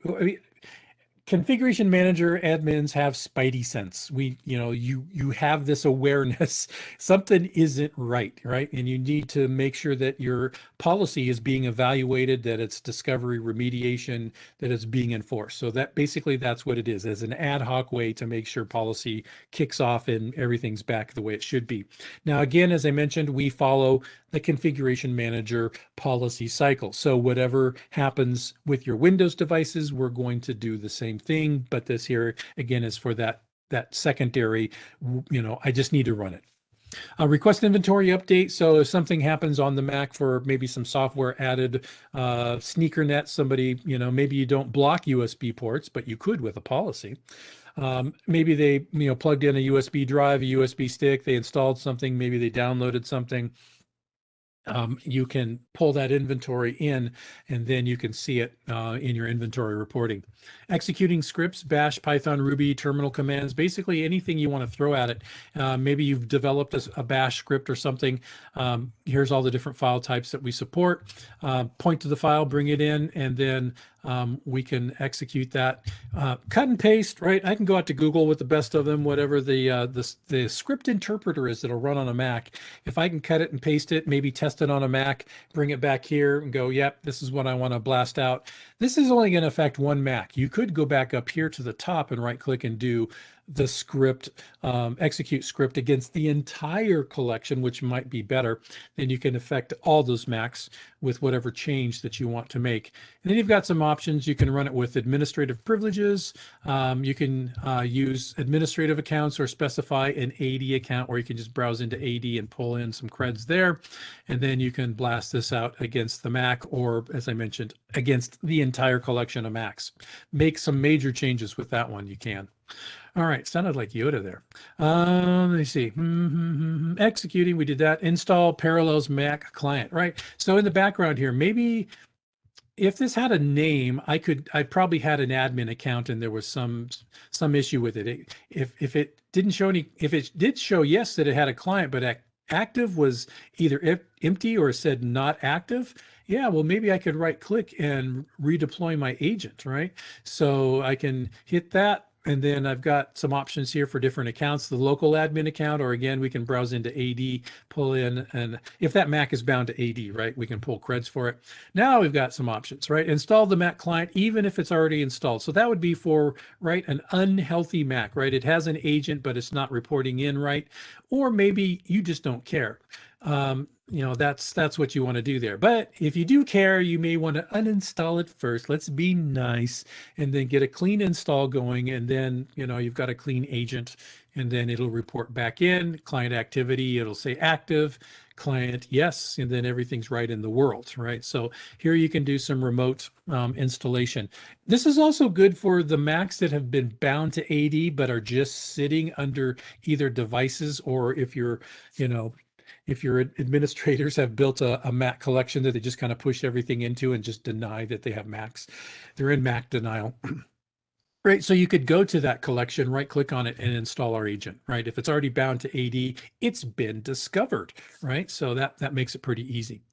configuration manager admins have spidey sense. We you know you you have this awareness. Something isn't right right? And you need to make sure that your policy is being evaluated that it's discovery remediation that it's being enforced. So that basically that's what it is as an ad hoc way to make sure policy kicks off and everything's back the way it should be. Now again as i mentioned we follow the configuration manager policy cycle so whatever happens with your windows devices we're going to do the same thing, but this here again is for that that secondary, you know, I just need to run it. Uh, request inventory update. So if something happens on the Mac for maybe some software added, uh, SneakerNet, somebody, you know, maybe you don't block USB ports, but you could with a policy. Um, maybe they, you know, plugged in a USB drive, a USB stick, they installed something, maybe they downloaded something um, you can pull that inventory in and then you can see it uh, in your inventory reporting. Executing scripts, bash, Python, Ruby, terminal commands, basically anything you want to throw at it. Uh, maybe you've developed a, a, bash script or something. Um, here's all the different file types that we support. Uh, point to the file, bring it in, and then um, we can execute that. Uh, cut and paste, right? I can go out to Google with the best of them, whatever the, uh, the, the script interpreter is that'll run on a Mac. If I can cut it and paste it, maybe test it on a Mac, bring it back here and go, yep, this is what I want to blast out. This is only going to affect one Mac. You could go back up here to the top and right click and do the script, um, execute script against the entire collection, which might be better. Then you can affect all those Macs with whatever change that you want to make. And then you've got some options. You can run it with administrative privileges. Um, you can uh, use administrative accounts or specify an AD account where you can just browse into AD and pull in some creds there. And then you can blast this out against the Mac or, as I mentioned, against the entire collection of Macs. Make some major changes with that one, you can. All right, sounded like Yoda there. Um, let me see. Mm-hmm. Executing, we did that. Install Parallels Mac client, right? So in the background here, maybe if this had a name, I could, I probably had an admin account and there was some some issue with it. If if it didn't show any, if it did show yes that it had a client, but active was either empty or said not active, yeah, well, maybe I could right click and redeploy my agent, right? So I can hit that and then I've got some options here for different accounts, the local admin account, or again, we can browse into AD, pull in, and if that Mac is bound to AD, right, we can pull creds for it. Now we've got some options, right? Install the Mac client, even if it's already installed. So that would be for, right, an unhealthy Mac, right? It has an agent, but it's not reporting in right. Or maybe you just don't care. Um, you know that's that's what you want to do there. But if you do care you may want to uninstall it first. Let's be nice and then get a clean install going and then you know you've got a clean agent and then it'll report back in. Client activity it'll say active. Client yes and then everything's right in the world right? So here you can do some remote um, installation. This is also good for the macs that have been bound to ad but are just sitting under either devices or if you're you know if your administrators have built a, a Mac collection that they just kind of push everything into and just deny that they have Macs, they're in Mac denial. Right, so you could go to that collection, right click on it and install our agent, right? If it's already bound to AD, it's been discovered, right? So that, that makes it pretty easy.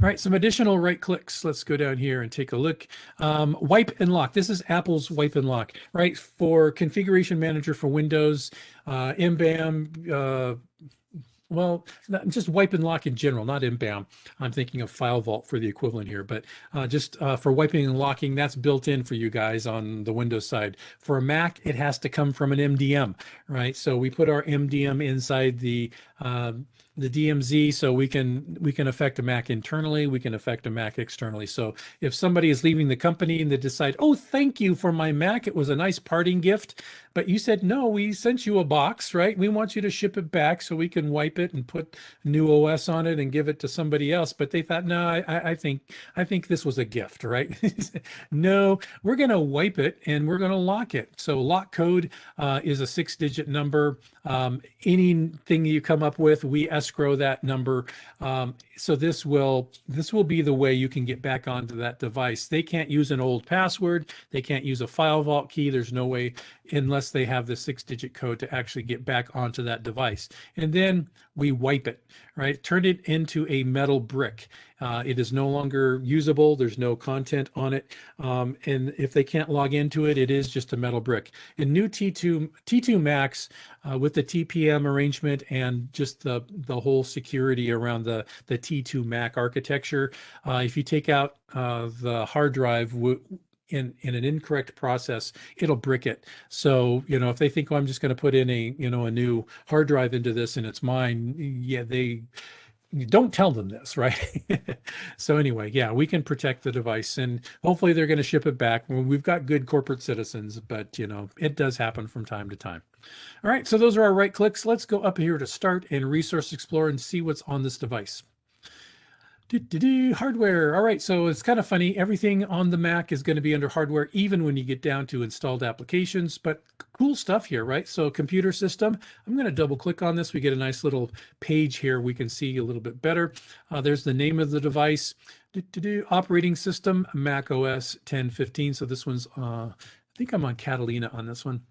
All right, some additional right clicks. Let's go down here and take a look. Um, wipe and lock. This is Apple's wipe and lock, right? For configuration manager for Windows, uh, MBAM, uh, well, just wipe and lock in general, not MBAM. I'm thinking of FileVault for the equivalent here, but uh, just uh, for wiping and locking, that's built in for you guys on the Windows side. For a Mac, it has to come from an MDM, right? So we put our MDM inside the uh, the DMZ so we can we can affect a Mac internally, we can affect a Mac externally. So if somebody is leaving the company and they decide, oh, thank you for my Mac, it was a nice parting gift, but you said, no, we sent you a box, right? We want you to ship it back so we can wipe it and put new OS on it and give it to somebody else. But they thought, no, I, I think I think this was a gift, right? no, we're going to wipe it and we're going to lock it. So lock code uh, is a six digit number. Um, anything you come up with, we escrow that number. Um, so this will this will be the way you can get back onto that device. They can't use an old password. They can't use a FileVault key. There's no way unless they have the six digit code to actually get back onto that device. And then we wipe it, right? Turn it into a metal brick. Uh, it is no longer usable. There's no content on it. Um, and if they can't log into it, it is just a metal brick. In new T2, T2 Macs uh, with the TPM arrangement and just the, the whole security around the, the T2 Mac architecture, uh, if you take out uh, the hard drive, in in an incorrect process it'll brick it. So you know if they think oh i'm just going to put in a you know a new hard drive into this and it's mine yeah they don't tell them this right? So anyway yeah we can protect the device and hopefully they're going to ship it back. We've got good corporate citizens but you know it does happen from time to time. All right so those are our right clicks. Let's go up here to start and resource explorer and see what's on this device hardware. All right, so it's kind of funny. Everything on the Mac is going to be under hardware, even when you get down to installed applications. But cool stuff here, right? So computer system. I'm going to double click on this. We get a nice little page here. We can see a little bit better. Uh, there's the name of the device. Do, do, do, operating system, Mac OS 1015. So this one's, uh, I think I'm on Catalina on this one.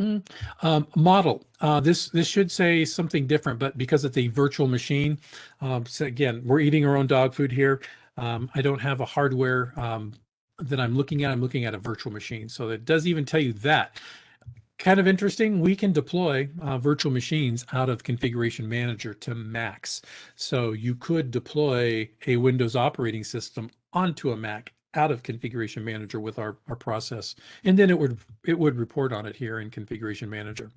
Mm. Um, model. Uh, this this should say something different, but because it's a virtual machine, um, so again, we're eating our own dog food here. Um, I don't have a hardware um, that I'm looking at. I'm looking at a virtual machine, so it does even tell you that. Kind of interesting. We can deploy uh, virtual machines out of Configuration Manager to Macs. So you could deploy a Windows operating system onto a Mac out of configuration manager with our, our process. And then it would it would report on it here in configuration manager.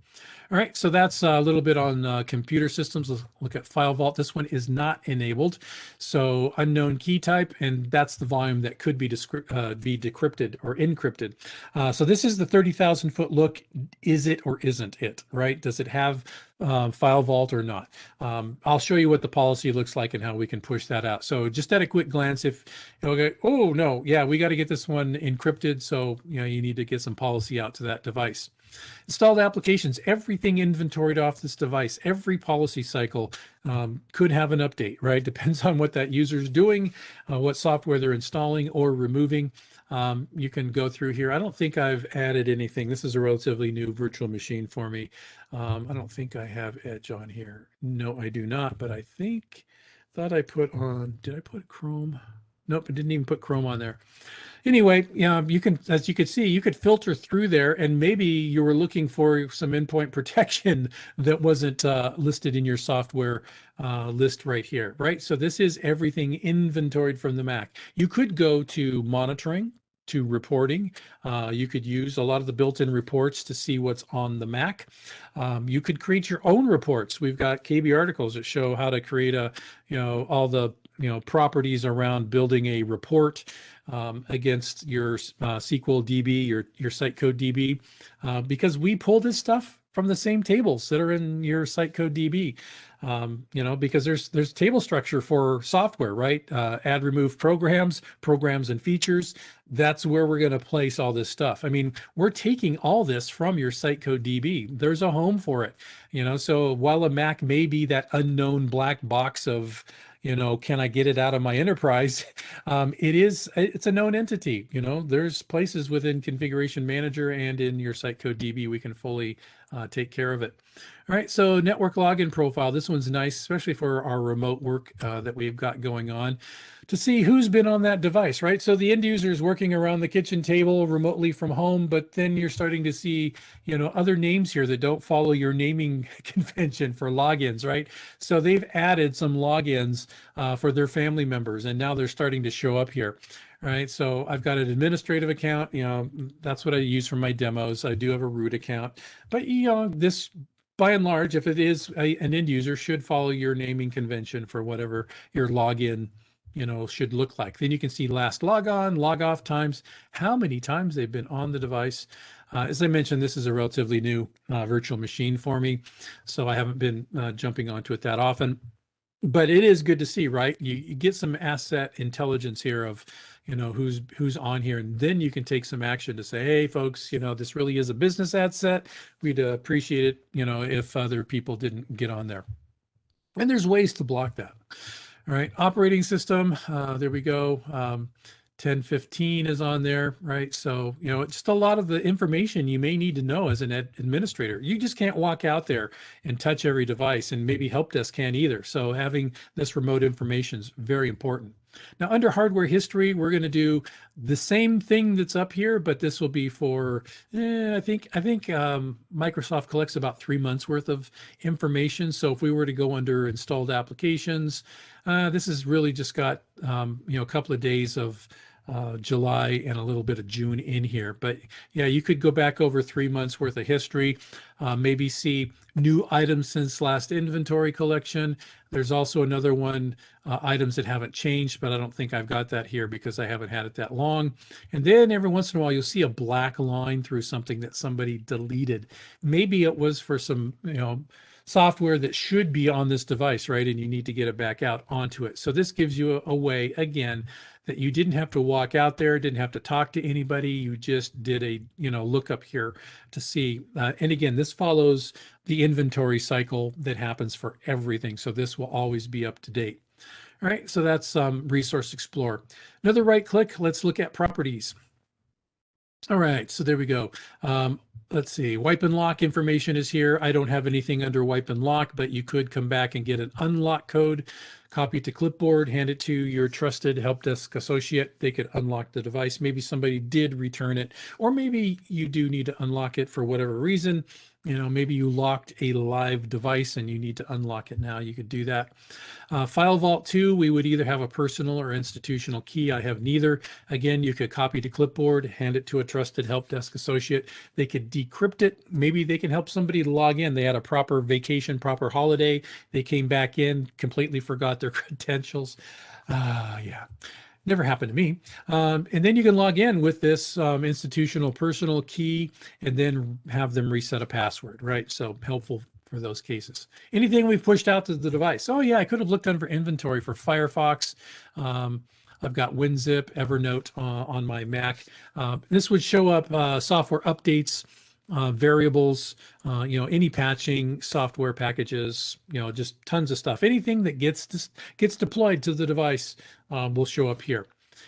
All right, so that's a little bit on uh, computer systems. Let's look at FileVault. This one is not enabled. So unknown key type, and that's the volume that could be, uh, be decrypted or encrypted. Uh, so this is the 30,000 foot look. Is it or isn't it, right? Does it have uh, FileVault or not. Um, I'll show you what the policy looks like and how we can push that out. So just at a quick glance, if know, oh no, yeah, we got to get this one encrypted. So you know, you need to get some policy out to that device. Installed applications, everything inventoried off this device, every policy cycle um, could have an update, right? Depends on what that user is doing, uh, what software they're installing or removing. Um, you can go through here. I don't think I've added anything. This is a relatively new virtual machine for me. Um, I don't think I have Edge on here. No, I do not, but I think, thought I put on, did I put Chrome? Nope, I didn't even put Chrome on there. Anyway, yeah, you can, as you could see, you could filter through there and maybe you were looking for some endpoint protection that wasn't uh, listed in your software uh, list right here, right? So this is everything inventoried from the Mac. You could go to monitoring, to reporting. Uh, you could use a lot of the built-in reports to see what's on the Mac. Um, you could create your own reports. We've got KB articles that show how to create a, you know, all the, you know, properties around building a report um, against your uh, SQL DB, your, your site code DB, uh, because we pull this stuff from the same tables that are in your site code DB um, you know, because there's there's table structure for software, right? Uh, add, remove programs, programs and features. That's where we're going to place all this stuff. I mean, we're taking all this from your site code DB. There's a home for it, you know. So while a Mac may be that unknown black box of you know can i get it out of my enterprise? Um, it is it's a known entity you know there's places within configuration manager and in your site code db we can fully uh, take care of it all right, so network login profile. This one's nice, especially for our remote work uh, that we've got going on to see who's been on that device, right? So the end user is working around the kitchen table remotely from home, but then you're starting to see, you know, other names here that don't follow your naming convention for logins, right? So they've added some logins uh, for their family members, and now they're starting to show up here right? So I've got an administrative account, you know, that's what I use for my demos. I do have a root account, but you know, this by and large, if it is a, an end user, should follow your naming convention for whatever your login, you know, should look like. Then you can see last log on, log off times, how many times they've been on the device. Uh, as I mentioned, this is a relatively new uh, virtual machine for me, so I haven't been uh, jumping onto it that often. But it is good to see, right? You, you get some asset intelligence here of you know who's who's on here and then you can take some action to say hey folks you know this really is a business asset we'd appreciate it you know if other people didn't get on there and there's ways to block that all right operating system uh, there we go um, 1015 is on there, right? So, you know, it's just a lot of the information you may need to know as an ad- administrator. You just can't walk out there and touch every device, and maybe help desk can't either. So, having this remote information is very important. Now, under hardware history, we're going to do the same thing that's up here, but this will be for eh, I think I think um, Microsoft collects about three months worth of information. So, if we were to go under installed applications, uh, this has really just got um, you know a couple of days of uh, July and a little bit of June in here. But yeah, you could go back over three months worth of history, uh, maybe see new items since last inventory collection. There's also another one, uh, items that haven't changed, but I don't think I've got that here because I haven't had it that long. And then every once in a while, you'll see a black line through something that somebody deleted. Maybe it was for some, you know, software that should be on this device, right? And you need to get it back out onto it. So this gives you a, a way, again, that you didn't have to walk out there, didn't have to talk to anybody. You just did a, you know, look up here to see. Uh, and again, this follows the inventory cycle that happens for everything. So this will always be up to date. All right, so that's um, Resource Explorer. Another right click, let's look at properties. All right, so there we go. Um, let's see, wipe and lock information is here. I don't have anything under wipe and lock, but you could come back and get an unlock code copy to clipboard, hand it to your trusted help desk associate. They could unlock the device. Maybe somebody did return it, or maybe you do need to unlock it for whatever reason you know, maybe you locked a live device and you need to unlock it now. You could do that. Uh, FileVault 2, we would either have a personal or institutional key. I have neither. Again, you could copy to clipboard, hand it to a trusted help desk associate. They could decrypt it. Maybe they can help somebody log in. They had a proper vacation, proper holiday. They came back in, completely forgot their credentials. Uh, yeah. Never happened to me. Um, and then you can log in with this um, institutional personal key and then have them reset a password, right? So helpful for those cases. Anything we've pushed out to the device. Oh yeah, I could have looked under inventory for Firefox. Um, I've got WinZip, Evernote uh, on my Mac. Uh, this would show up uh, software updates, uh, variables, uh, you know, any patching, software packages, you know, just tons of stuff. Anything that gets gets deployed to the device um, will show up here.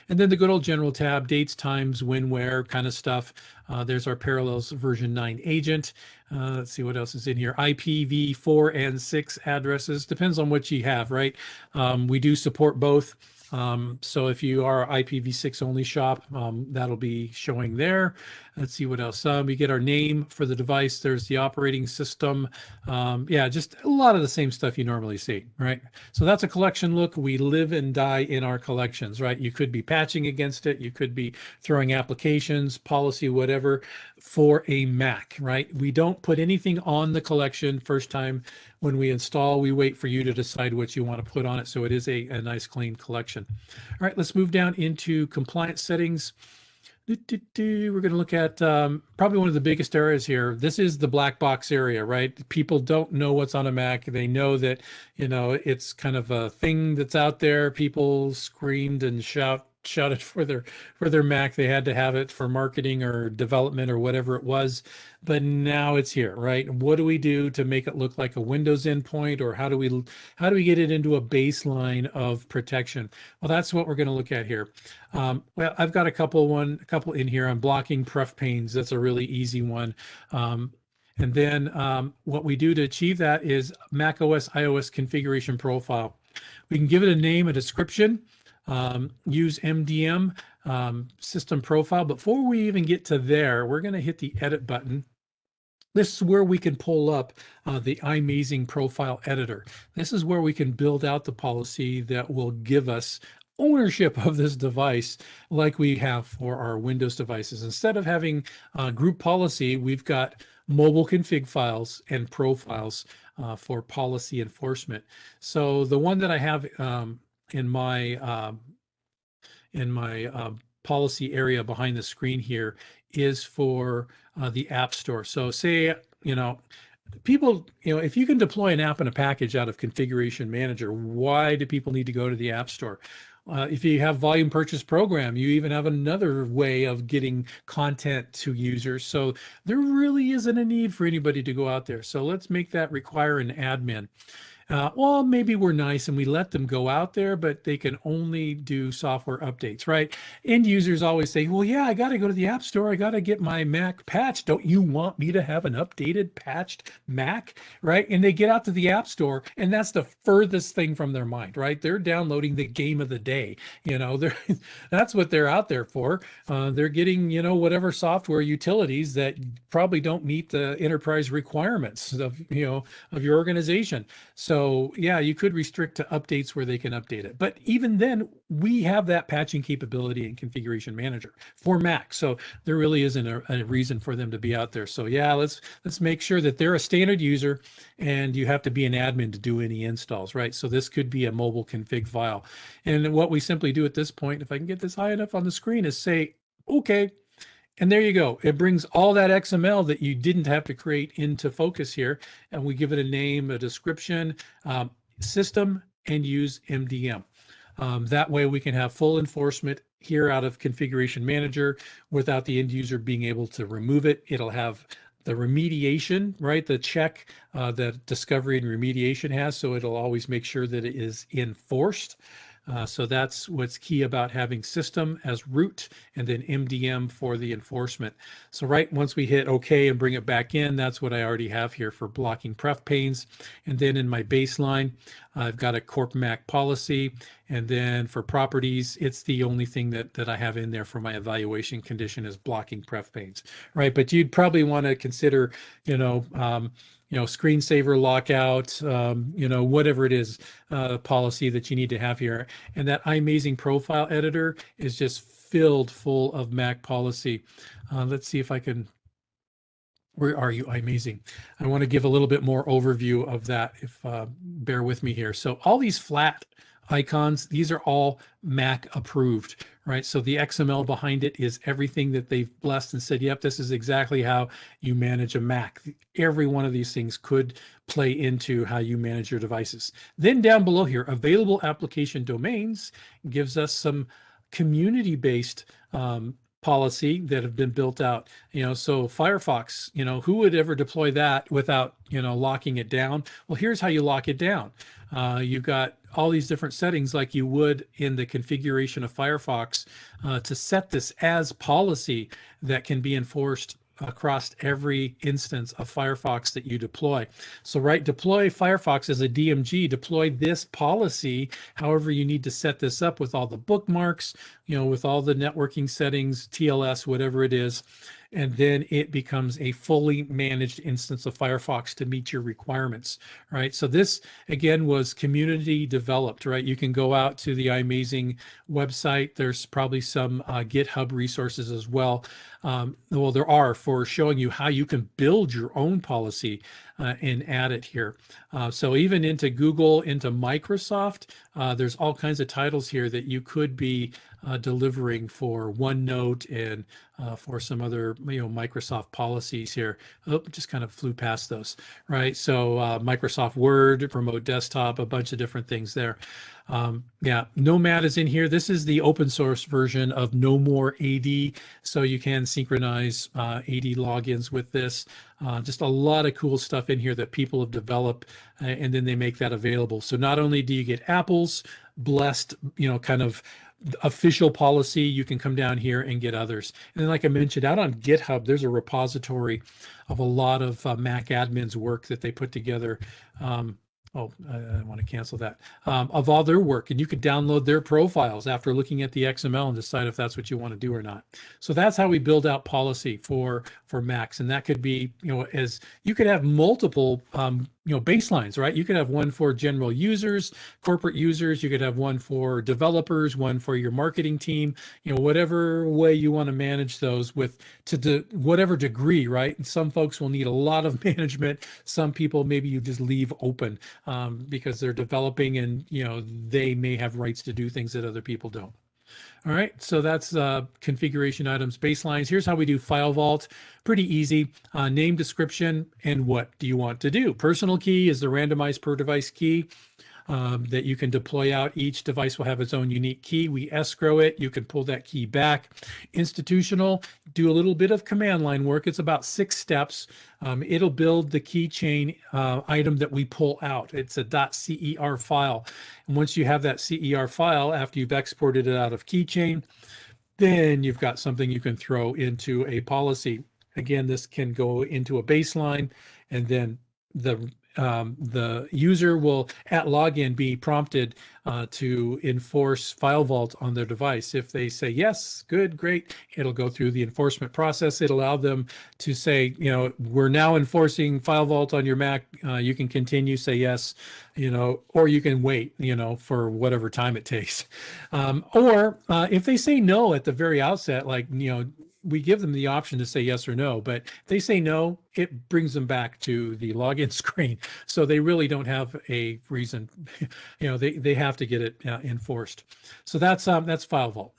And then the good old general tab, dates, times, when, where kind of stuff. Uh, there's our Parallels version 9 agent. Uh, let's see what else is in here. IPv4 and 6 addresses. Depends on what you have, right? Um, we do support both. Um, so if you are IPv6 only shop, um, that'll be showing there. Let's see what else. Um, we get our name for the device. There's the operating system. Um, yeah, just a lot of the same stuff you normally see, right? So that's a collection look. We live and die in our collections, right? You could be patching against it. You could be throwing applications, policy, whatever for a Mac, right? We don't put anything on the collection first time when we install. We wait for you to decide what you want to put on it. So it is a, a nice clean collection. All right, let's move down into compliance settings. We're going to look at um, probably one of the biggest areas here. This is the black box area, right? People don't know what's on a Mac. They know that, you know, it's kind of a thing that's out there. People screamed and shout shouted for their for their Mac. They had to have it for marketing or development or whatever it was. But now it's here, right? What do we do to make it look like a Windows endpoint, or how do we how do we get it into a baseline of protection? Well, that's what we're going to look at here. Um, well, I've got a couple one a couple in here. I'm blocking pref panes. That's a really easy one. Um, and then um, what we do to achieve that is Mac OS iOS configuration profile. We can give it a name, a description um, use MDM um, system profile. Before we even get to there, we're going to hit the edit button. This is where we can pull up uh, the iMazing profile editor. This is where we can build out the policy that will give us ownership of this device like we have for our Windows devices. Instead of having uh, group policy, we've got mobile config files and profiles uh, for policy enforcement. So the one that I have um, in my uh, in my uh, policy area behind the screen here is for uh, the App Store. So say, you know, people, you know, if you can deploy an app and a package out of Configuration Manager, why do people need to go to the App Store? Uh, if you have volume purchase program, you even have another way of getting content to users. So there really isn't a need for anybody to go out there. So let's make that require an admin. Uh, well, maybe we're nice and we let them go out there, but they can only do software updates, right? End users always say, well, yeah, I got to go to the App Store. I got to get my Mac patched. Don't you want me to have an updated, patched Mac, right? And they get out to the App Store, and that's the furthest thing from their mind, right? They're downloading the game of the day. You know, they're that's what they're out there for. Uh, they're getting, you know, whatever software utilities that probably don't meet the enterprise requirements of, you know, of your organization. So so yeah, you could restrict to updates where they can update it. But even then, we have that patching capability in Configuration Manager for Mac. So there really isn't a, a, reason for them to be out there. So yeah, let's let's make sure that they're a standard user and you have to be an admin to do any installs, right? So this could be a mobile config file. And what we simply do at this point, if I can get this high enough on the screen, is say, okay, and there you go. It brings all that XML that you didn't have to create into focus here. And we give it a name, a description, um, system, and use MDM. Um, that way we can have full enforcement here out of configuration manager without the end user being able to remove it. It'll have the remediation, right? The check uh, that discovery and remediation has. So it'll always make sure that it is enforced. Uh, so that's what's key about having system as root and then MDM for the enforcement. So right once we hit OK and bring it back in, that's what I already have here for blocking pref panes. And then in my baseline, I've got a Corp Mac policy. And then for properties, it's the only thing that, that I have in there for my evaluation condition is blocking pref panes, right? But you'd probably want to consider, you know, um, you know, screensaver lockout, um, you know, whatever it is, uh, policy that you need to have here. And that iMazing profile editor is just filled full of Mac policy. Uh, let's see if I can, where are you, iMazing? I want to give a little bit more overview of that if, uh, bear with me here. So all these flat icons, these are all Mac approved, right? So the XML behind it is everything that they've blessed and said, yep, this is exactly how you manage a Mac. Every one of these things could play into how you manage your devices. Then down below here, available application domains gives us some community-based um, policy that have been built out you know so firefox you know who would ever deploy that without you know locking it down well here's how you lock it down uh, you've got all these different settings like you would in the configuration of firefox uh, to set this as policy that can be enforced across every instance of Firefox that you deploy. So right, deploy Firefox as a DMG, deploy this policy, however you need to set this up with all the bookmarks, you know, with all the networking settings, TLS, whatever it is, and then it becomes a fully managed instance of Firefox to meet your requirements, right? So this, again, was community developed, right? You can go out to the iMazing website. There's probably some uh, GitHub resources as well. Um, well, there are for showing you how you can build your own policy uh, and add it here. Uh, so even into Google, into Microsoft, uh, there's all kinds of titles here that you could be uh, delivering for OneNote and uh, for some other you know Microsoft policies here. Oh, just kind of flew past those, right? So uh, Microsoft Word, remote desktop, a bunch of different things there. Um, yeah, Nomad is in here. This is the open source version of No More AD, so you can synchronize uh, AD logins with this. Uh, just a lot of cool stuff in here that people have developed, uh, and then they make that available. So not only do you get Apple's blessed, you know, kind of official policy, you can come down here and get others. And then like I mentioned, out on GitHub, there's a repository of a lot of uh, Mac admins work that they put together. Um, oh, I, I, want to cancel that, um, of all their work. And you could download their profiles after looking at the XML and decide if that's what you want to do or not. So that's how we build out policy for, for Macs. And that could be, you know, as you could have multiple, um, you know, baselines, right? You could have one for general users, corporate users. You could have one for developers, one for your marketing team, you know, whatever way you want to manage those with to de whatever degree, right? And some folks will need a lot of management. Some people, maybe you just leave open um, because they're developing and you know they may have rights to do things that other people don't. All right, so that's uh, configuration items baselines. Here's how we do FileVault. Pretty easy. Uh, name, description, and what do you want to do? Personal key is the randomized per device key. Um, that you can deploy out. Each device will have its own unique key. We escrow it. You can pull that key back. Institutional, do a little bit of command line work. It's about six steps. Um, it'll build the keychain uh, item that we pull out. It's a .cer file. And once you have that CER file, after you've exported it out of keychain, then you've got something you can throw into a policy. Again, this can go into a baseline and then the um, the user will at login be prompted uh, to enforce FileVault on their device. If they say yes, good, great, it'll go through the enforcement process. It'll allow them to say, you know, we're now enforcing FileVault on your Mac. Uh, you can continue, say yes, you know, or you can wait, you know, for whatever time it takes. Um, or uh, if they say no at the very outset, like, you know, we give them the option to say yes or no, but if they say no, it brings them back to the login screen. So they really don't have a reason, you know, they, they have to get it uh, enforced. So that's um, that's FileVault.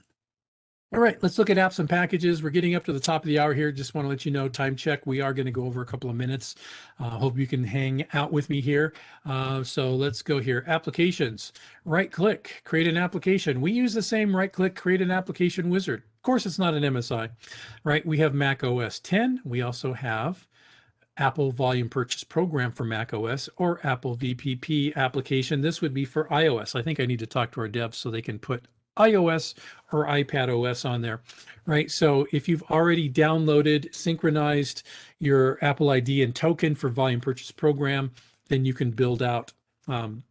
All right, let's look at apps and packages. We're getting up to the top of the hour here. Just want to let you know, time check. We are going to go over a couple of minutes. Uh, hope you can hang out with me here. Uh, so let's go here. Applications. Right click, create an application. We use the same right click, create an application wizard. Of course, it's not an MSI, right? We have Mac OS 10. We also have Apple Volume Purchase Program for Mac OS or Apple VPP application. This would be for iOS. I think I need to talk to our devs so they can put iOS or iPad OS on there, right? So if you've already downloaded, synchronized your Apple ID and token for volume purchase program, then you can build out um,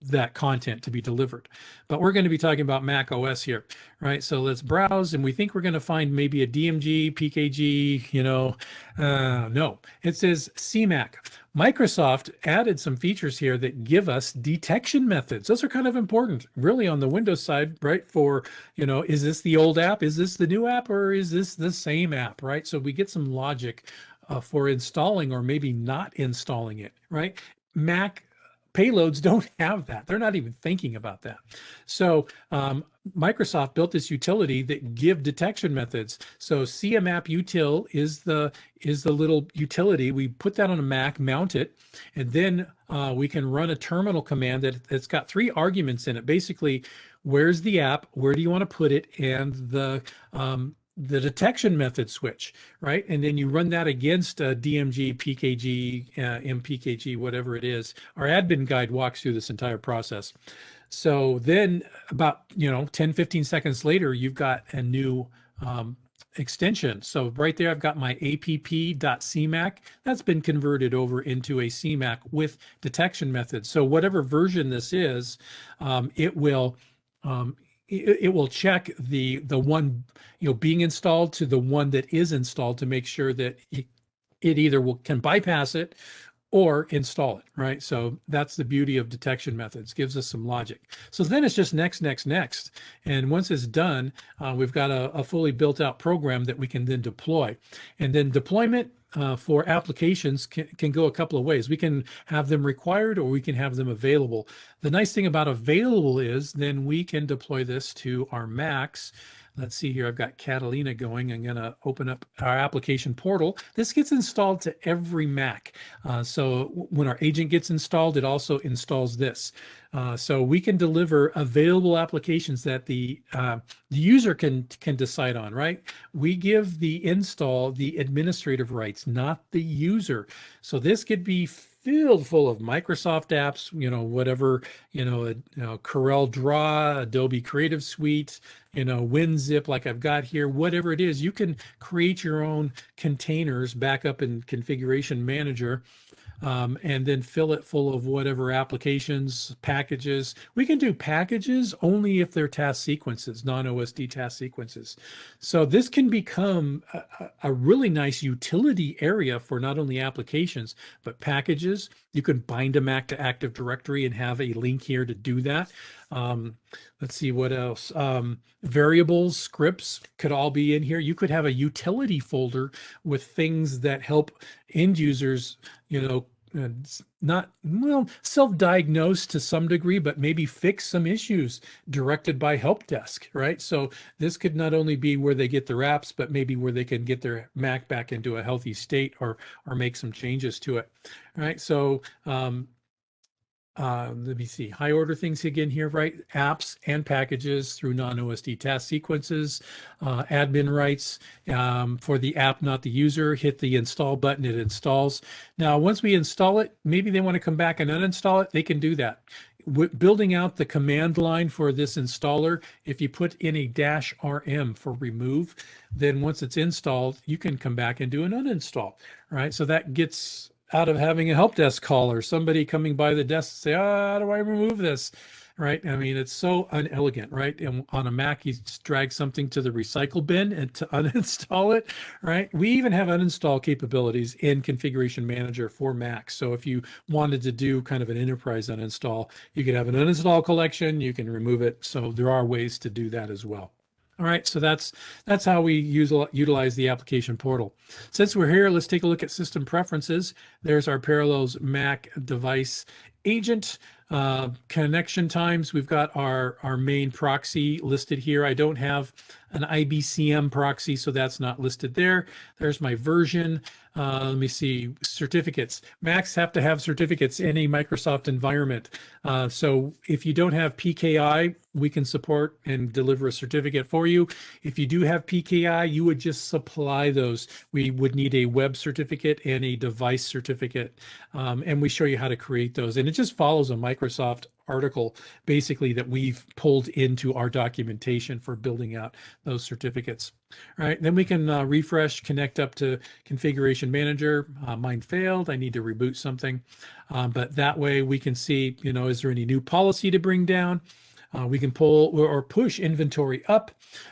that content to be delivered. But we're going to be talking about Mac OS here, right? So let's browse and we think we're going to find maybe a DMG, PKG, you know, uh, no, it says CMMAC. Microsoft added some features here that give us detection methods. Those are kind of important, really, on the Windows side, right? For, you know, is this the old app? Is this the new app? Or is this the same app, right? So we get some logic uh, for installing or maybe not installing it, right? Mac payloads don't have that. They're not even thinking about that. So um, Microsoft built this utility that give detection methods. So CMAppUtil is the is the little utility. We put that on a Mac, mount it, and then uh, we can run a terminal command that it's got three arguments in it. Basically, where's the app? Where do you want to put it? And the um, the detection method switch, right? And then you run that against a DMG, PKG, uh, MPKG, whatever it is. Our admin guide walks through this entire process. So then about, you know, 10, 15 seconds later, you've got a new um, extension. So right there, I've got my app.cmmac. That's been converted over into a CMMAC with detection methods. So whatever version this is, um, it will um, it, will check the the one you know being installed to the one that is installed to make sure that it, it either will can bypass it or install it, right? So that's the beauty of detection methods, gives us some logic. So then it's just next, next, next. And once it's done, uh, we've got a, a, fully built out program that we can then deploy. And then deployment uh, for applications can, can go a couple of ways. We can have them required or we can have them available. The nice thing about available is then we can deploy this to our Macs Let's see here, I've got Catalina going. I'm gonna open up our application portal. This gets installed to every Mac. Uh, so when our agent gets installed, it also installs this. Uh, so we can deliver available applications that the, uh, the user can, can decide on, right? We give the install the administrative rights, not the user. So this could be filled full of Microsoft apps, you know, whatever, you know, uh, you know, Corel Draw, Adobe Creative Suite, you know, WinZip, like I've got here, whatever it is, you can create your own containers back up in Configuration Manager um, and then fill it full of whatever applications, packages. We can do packages only if they're task sequences, non-OSD task sequences. So this can become a, a really nice utility area for not only applications, but packages. You can bind a Mac to Active Directory and have a link here to do that. Um, let's see what else. Um, variables, scripts could all be in here. You could have a utility folder with things that help end users, you know, uh, not well self-diagnose to some degree but maybe fix some issues directed by help desk right so this could not only be where they get their apps but maybe where they can get their mac back into a healthy state or or make some changes to it right so um, uh, let me see, high order things again here, right? Apps and packages through non-OSD task sequences, uh, admin rights um, for the app, not the user, hit the install button, it installs. Now, once we install it, maybe they want to come back and uninstall it, they can do that. Building out the command line for this installer, if you put in a dash RM for remove, then once it's installed, you can come back and do an uninstall, right? So that gets out of having a help desk call or somebody coming by the desk and say, oh, how do I remove this? Right. I mean, it's so unelegant, right? And on a Mac, you drag something to the recycle bin and to uninstall it, right? We even have uninstall capabilities in Configuration Manager for Mac. So if you wanted to do kind of an enterprise uninstall, you could have an uninstall collection, you can remove it. So there are ways to do that as well. All right, so that's that's how we use utilize the application portal. Since we're here, let's take a look at system preferences. There's our Parallels Mac device agent. Uh, connection times, we've got our, our main proxy listed here. I don't have an IBCM proxy, so that's not listed there. There's my version. Uh, let me see, certificates. Macs have to have certificates in a Microsoft environment. Uh, so if you don't have PKI, we can support and deliver a certificate for you. If you do have PKI, you would just supply those. We would need a web certificate and a device certificate. Um, and we show you how to create those. And it just follows a Microsoft article basically that we've pulled into our documentation for building out those certificates. All right, then we can uh, refresh, connect up to configuration manager. Uh, mine failed, I need to reboot something. Um, but that way we can see, you know, is there any new policy to bring down? Uh, we can pull or push inventory up,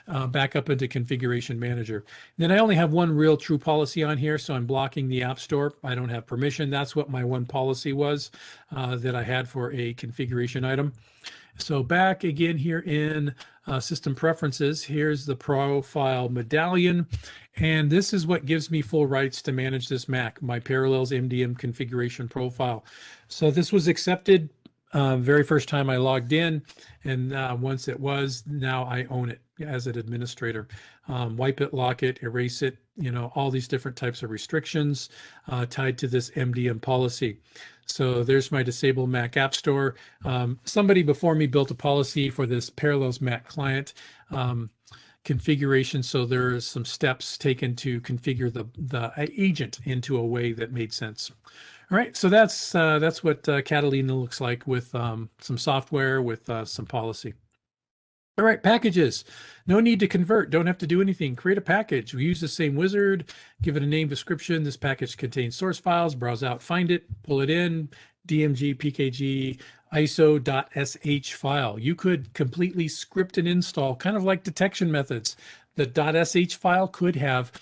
uh, back up into configuration manager. Then I only have one real true policy on here, so I'm blocking the app store. I don't have permission. That's what my one policy was uh, that I had for a configuration item. So back again here in uh, system preferences, here's the profile medallion. And this is what gives me full rights to manage this Mac, my Parallels MDM configuration profile. So this was accepted uh, very first time I logged in, and uh, once it was, now I own it as an administrator. Um, wipe it, lock it, erase it, you know, all these different types of restrictions uh, tied to this MDM policy. So there's my disable Mac App Store. Um, somebody before me built a policy for this Parallels Mac client. Um, configuration so there are some steps taken to configure the the agent into a way that made sense all right, so that's uh, that's what uh, Catalina looks like with um, some software with uh, some policy. All right, packages. No need to convert. Don't have to do anything. Create a package. We use the same wizard. Give it a name description. This package contains source files. Browse out, find it, pull it in. DMG, PKG, ISO.sh file. You could completely script and install, kind of like detection methods. The .sh file could have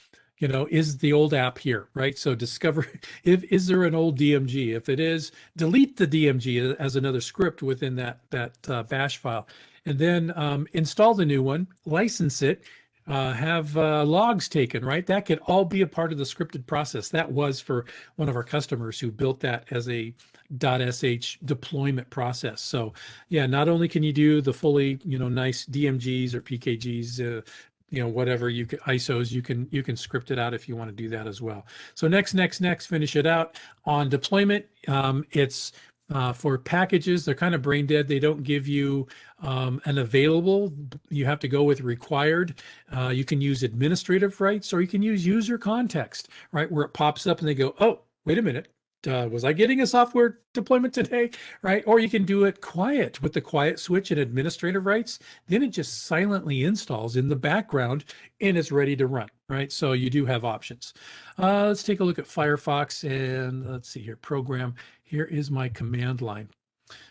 you know, is the old app here, right? So discover if is there an old DMG? If it is, delete the DMG as another script within that that uh, bash file, and then um, install the new one, license it, uh, have uh, logs taken, right? That could all be a part of the scripted process. That was for one of our customers who built that as a .sh deployment process. So yeah, not only can you do the fully, you know, nice DMGs or PKGs, uh, you know whatever you can isos you can you can script it out if you want to do that as well. So next next next finish it out. On deployment um, it's uh, for packages they're kind of brain dead. They don't give you um, an available you have to go with required. Uh, you can use administrative rights or you can use user context right where it pops up and they go oh wait a minute uh, was I getting a software deployment today? Right. Or you can do it quiet with the quiet switch and administrative rights. Then it just silently installs in the background and it's ready to run. Right. So you do have options. Uh, let's take a look at Firefox and let's see here, program. Here is my command line.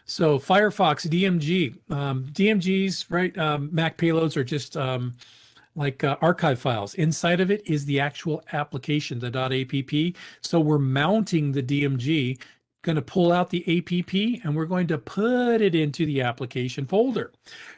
So Firefox DMG, um, DMGs, right? Um, Mac payloads are just um, like uh, archive files. Inside of it is the actual application, the .app. So we're mounting the DMG, going to pull out the app, and we're going to put it into the application folder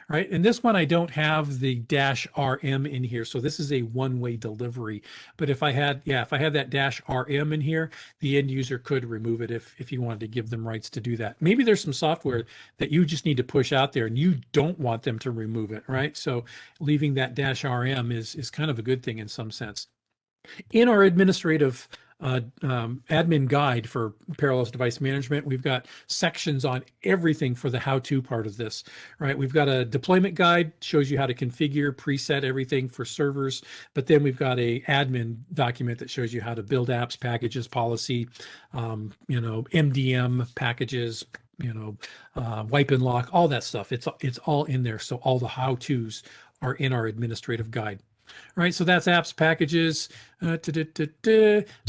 right? And this one, I don't have the dash RM in here. So this is a one-way delivery. But if I had, yeah, if I had that dash RM in here, the end user could remove it if, if you wanted to give them rights to do that. Maybe there's some software that you just need to push out there and you don't want them to remove it, right? So leaving that dash RM is, is kind of a good thing in some sense. In our administrative uh, um, admin guide for Parallels device management. We've got sections on everything for the how-to part of this, right? We've got a deployment guide, shows you how to configure, preset everything for servers, but then we've got a admin document that shows you how to build apps, packages, policy, um, you know, MDM packages, you know, uh, wipe and lock, all that stuff. It's it's all in there. So all the how-tos are in our administrative guide. All right, so that's apps, packages. Uh,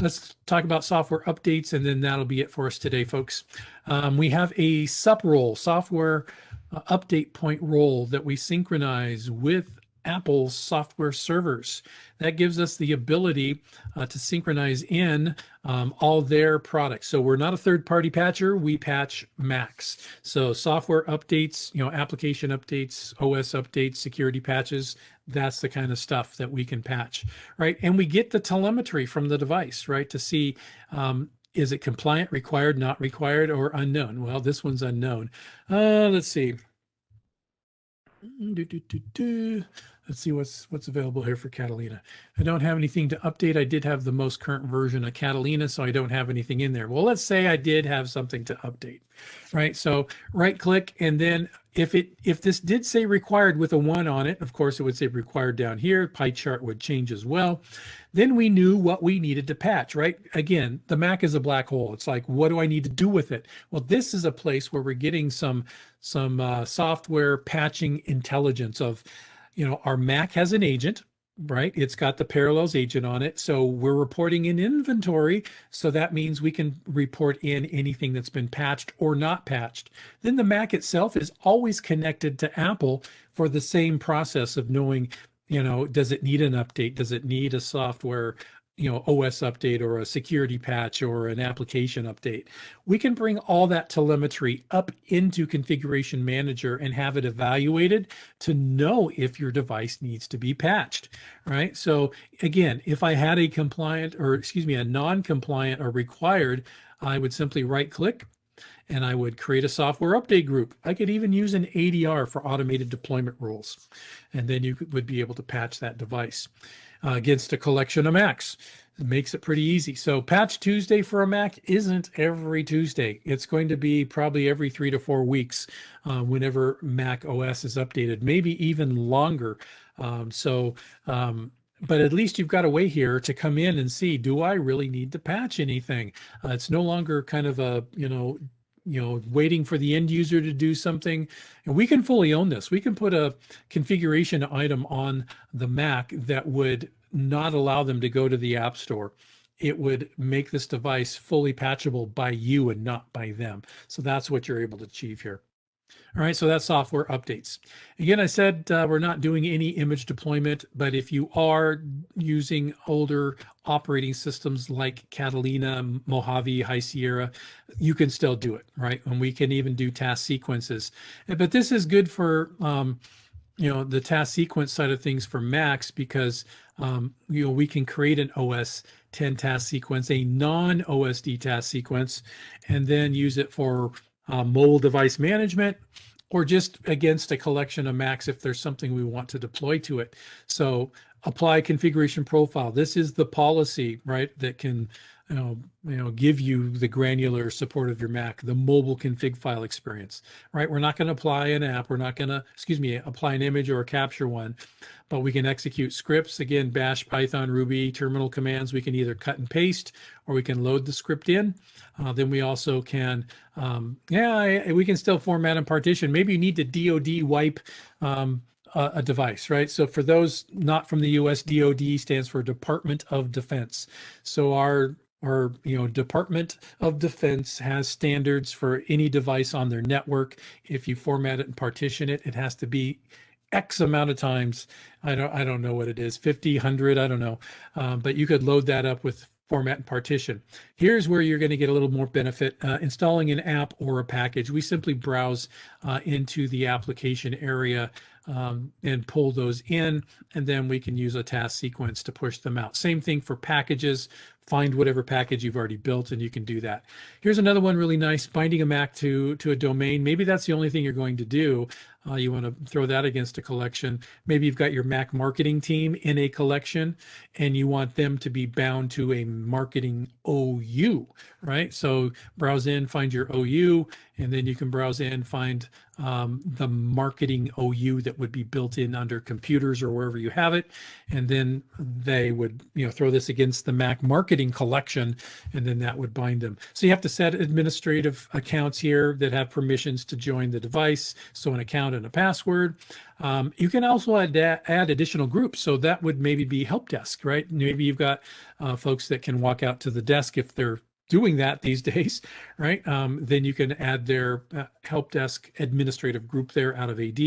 Let's talk about software updates, and then that'll be it for us today, folks. Um, we have a SUP role, software uh, update point role that we synchronize with Apple's software servers. That gives us the ability uh, to synchronize in um, all their products. So we're not a third party patcher, we patch Macs. So software updates, you know, application updates, OS updates, security patches, that's the kind of stuff that we can patch, right? And we get the telemetry from the device, right, to see um, is it compliant, required, not required, or unknown? Well, this one's unknown. Uh, let's see. Do, do, do, Let's see what's what's available here for Catalina. I don't have anything to update. I did have the most current version of Catalina, so I don't have anything in there. Well, let's say I did have something to update, right? So right click and then if it if this did say required with a one on it, of course it would say required down here. Pie chart would change as well. Then we knew what we needed to patch, right? Again, the Mac is a black hole. It's like, what do I need to do with it? Well, this is a place where we're getting some some uh, software patching intelligence of you know, our Mac has an agent, right? It's got the parallels agent on it. So we're reporting in inventory. So that means we can report in anything that's been patched or not patched. Then the Mac itself is always connected to Apple for the same process of knowing, you know, does it need an update? Does it need a software you know OS update or a security patch or an application update. We can bring all that telemetry up into Configuration Manager and have it evaluated to know if your device needs to be patched, right? So again, if I had a compliant or excuse me, a non-compliant or required, I would simply right click and I would create a software update group. I could even use an ADR for automated deployment rules, and then you would be able to patch that device uh, against a collection of Macs. It makes it pretty easy. So Patch Tuesday for a Mac isn't every Tuesday. It's going to be probably every three to four weeks uh, whenever Mac OS is updated, maybe even longer. Um, so, um, but at least you've got a way here to come in and see, do I really need to patch anything? Uh, it's no longer kind of a, you know, you know, waiting for the end user to do something. And we can fully own this. We can put a configuration item on the Mac that would not allow them to go to the App Store. It would make this device fully patchable by you and not by them. So that's what you're able to achieve here. All right, so that's software updates. Again, I said uh, we're not doing any image deployment, but if you are using older operating systems like Catalina, Mojave, High Sierra, you can still do it, right? And we can even do task sequences. But this is good for, um, you know, the task sequence side of things for Macs because, um, you know, we can create an OS 10 task sequence, a non-OSD task sequence, and then use it for uh, mobile device management, or just against a collection of Macs if there's something we want to deploy to it. So apply configuration profile. This is the policy, right, that can you know, you know, give you the granular support of your Mac, the mobile config file experience, right? We're not going to apply an app. We're not going to, excuse me, apply an image or capture one, but we can execute scripts. Again, Bash, Python, Ruby, terminal commands. We can either cut and paste, or we can load the script in. Uh, then we also can, um, yeah, we can still format and partition. Maybe you need to DoD wipe um, a, a device, right? So for those not from the US, DoD stands for Department of Defense. So our our you know department of defense has standards for any device on their network. If you format it and partition it it has to be x amount of times. I don't i don't know what it is 50 100 i don't know. Um, but you could load that up with format and partition. Here's where you're going to get a little more benefit uh, installing an app or a package. We simply browse uh, into the application area um, and pull those in, and then we can use a task sequence to push them out. Same thing for packages, find whatever package you've already built and you can do that. Here's another one really nice, binding a Mac to, to a domain. Maybe that's the only thing you're going to do. Uh, you want to throw that against a collection. Maybe you've got your Mac marketing team in a collection and you want them to be bound to a marketing OU, right? So browse in, find your OU, and then you can browse in, find um, the marketing OU that would be built in under computers or wherever you have it. And then they would, you know, throw this against the Mac marketing collection, and then that would bind them. So you have to set administrative accounts here that have permissions to join the device. So an account and a password. Um, you can also add, add additional groups. So that would maybe be help desk, right? Maybe you've got uh, folks that can walk out to the desk if they're doing that these days, right? Um, then you can add their uh, help desk administrative group there out of AD.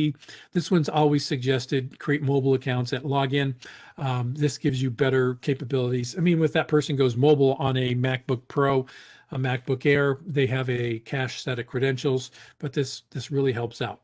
This one's always suggested create mobile accounts at login. Um, this gives you better capabilities. I mean, if that person goes mobile on a MacBook Pro, a MacBook Air, they have a cache set of credentials, but this this really helps out.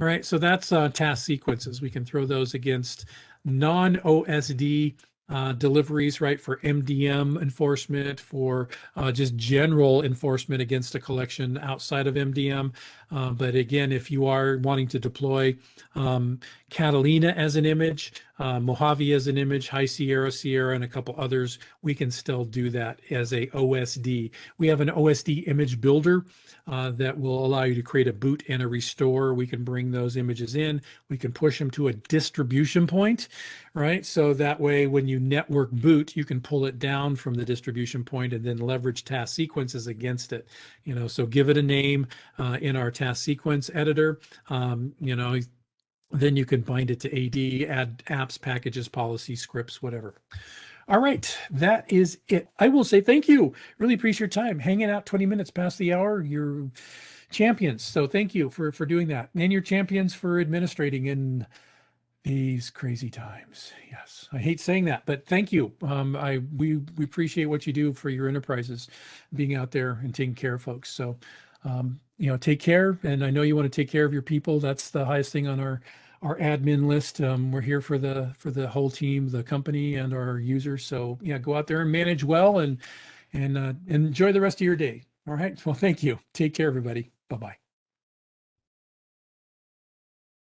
All right, so that's uh, task sequences. We can throw those against non-OSD uh, deliveries, right, for MDM enforcement, for uh, just general enforcement against a collection outside of MDM. Uh, but again, if you are wanting to deploy um, Catalina as an image, uh, Mojave as an image, High Sierra, Sierra, and a couple others, we can still do that as a OSD. We have an OSD image builder uh, that will allow you to create a boot and a restore. We can bring those images in. We can push them to a distribution point, right? So that way, when you network boot, you can pull it down from the distribution point and then leverage task sequences against it. You know, so give it a name uh, in our task sequence editor. Um, you know, then you can bind it to AD, add apps, packages, policy, scripts, whatever. All right, that is it. I will say thank you. Really appreciate your time hanging out 20 minutes past the hour. You're champions. So thank you for for doing that. And you're champions for administrating in these crazy times. Yes, I hate saying that, but thank you. Um, I we we appreciate what you do for your enterprises, being out there and taking care of folks. So um, you know, take care. And I know you want to take care of your people. That's the highest thing on our our admin list. Um, we're here for the for the whole team, the company, and our users. So yeah, go out there and manage well and and uh, enjoy the rest of your day. All right. Well, thank you. Take care, everybody. Bye bye.